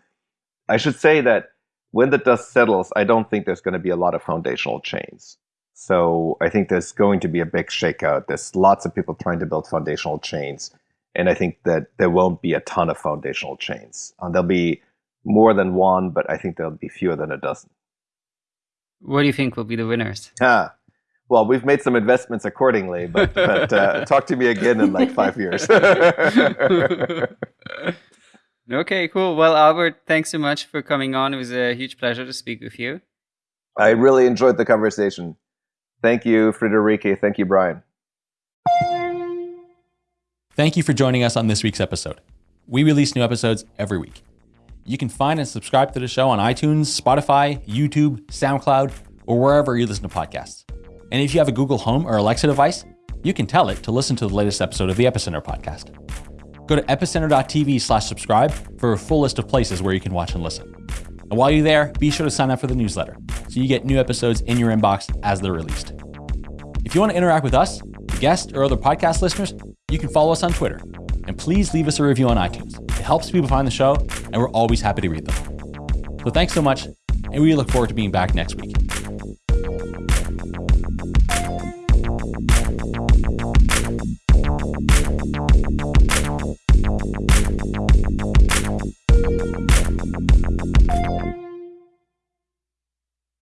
I should say that when the dust settles, I don't think there's going to be a lot of foundational chains. So I think there's going to be a big shakeout. There's lots of people trying to build foundational chains. And I think that there won't be a ton of foundational chains. Uh, there'll be more than one, but I think there'll be fewer than a dozen. What do you think will be the winners? Ah, well, we've made some investments accordingly, but, but uh, talk to me again in like five years. okay, cool. Well, Albert, thanks so much for coming on. It was a huge pleasure to speak with you. I really enjoyed the conversation. Thank you, Friederike. Thank you, Brian. Thank you for joining us on this week's episode. We release new episodes every week. You can find and subscribe to the show on iTunes, Spotify, YouTube, SoundCloud, or wherever you listen to podcasts. And if you have a Google Home or Alexa device, you can tell it to listen to the latest episode of the Epicenter podcast. Go to epicenter.tv slash subscribe for a full list of places where you can watch and listen. And while you're there, be sure to sign up for the newsletter so you get new episodes in your inbox as they're released. If you want to interact with us, guests, or other podcast listeners, you can follow us on Twitter. And please leave us a review on iTunes. It helps people find the show, and we're always happy to read them. So thanks so much, and we look forward to being back next week.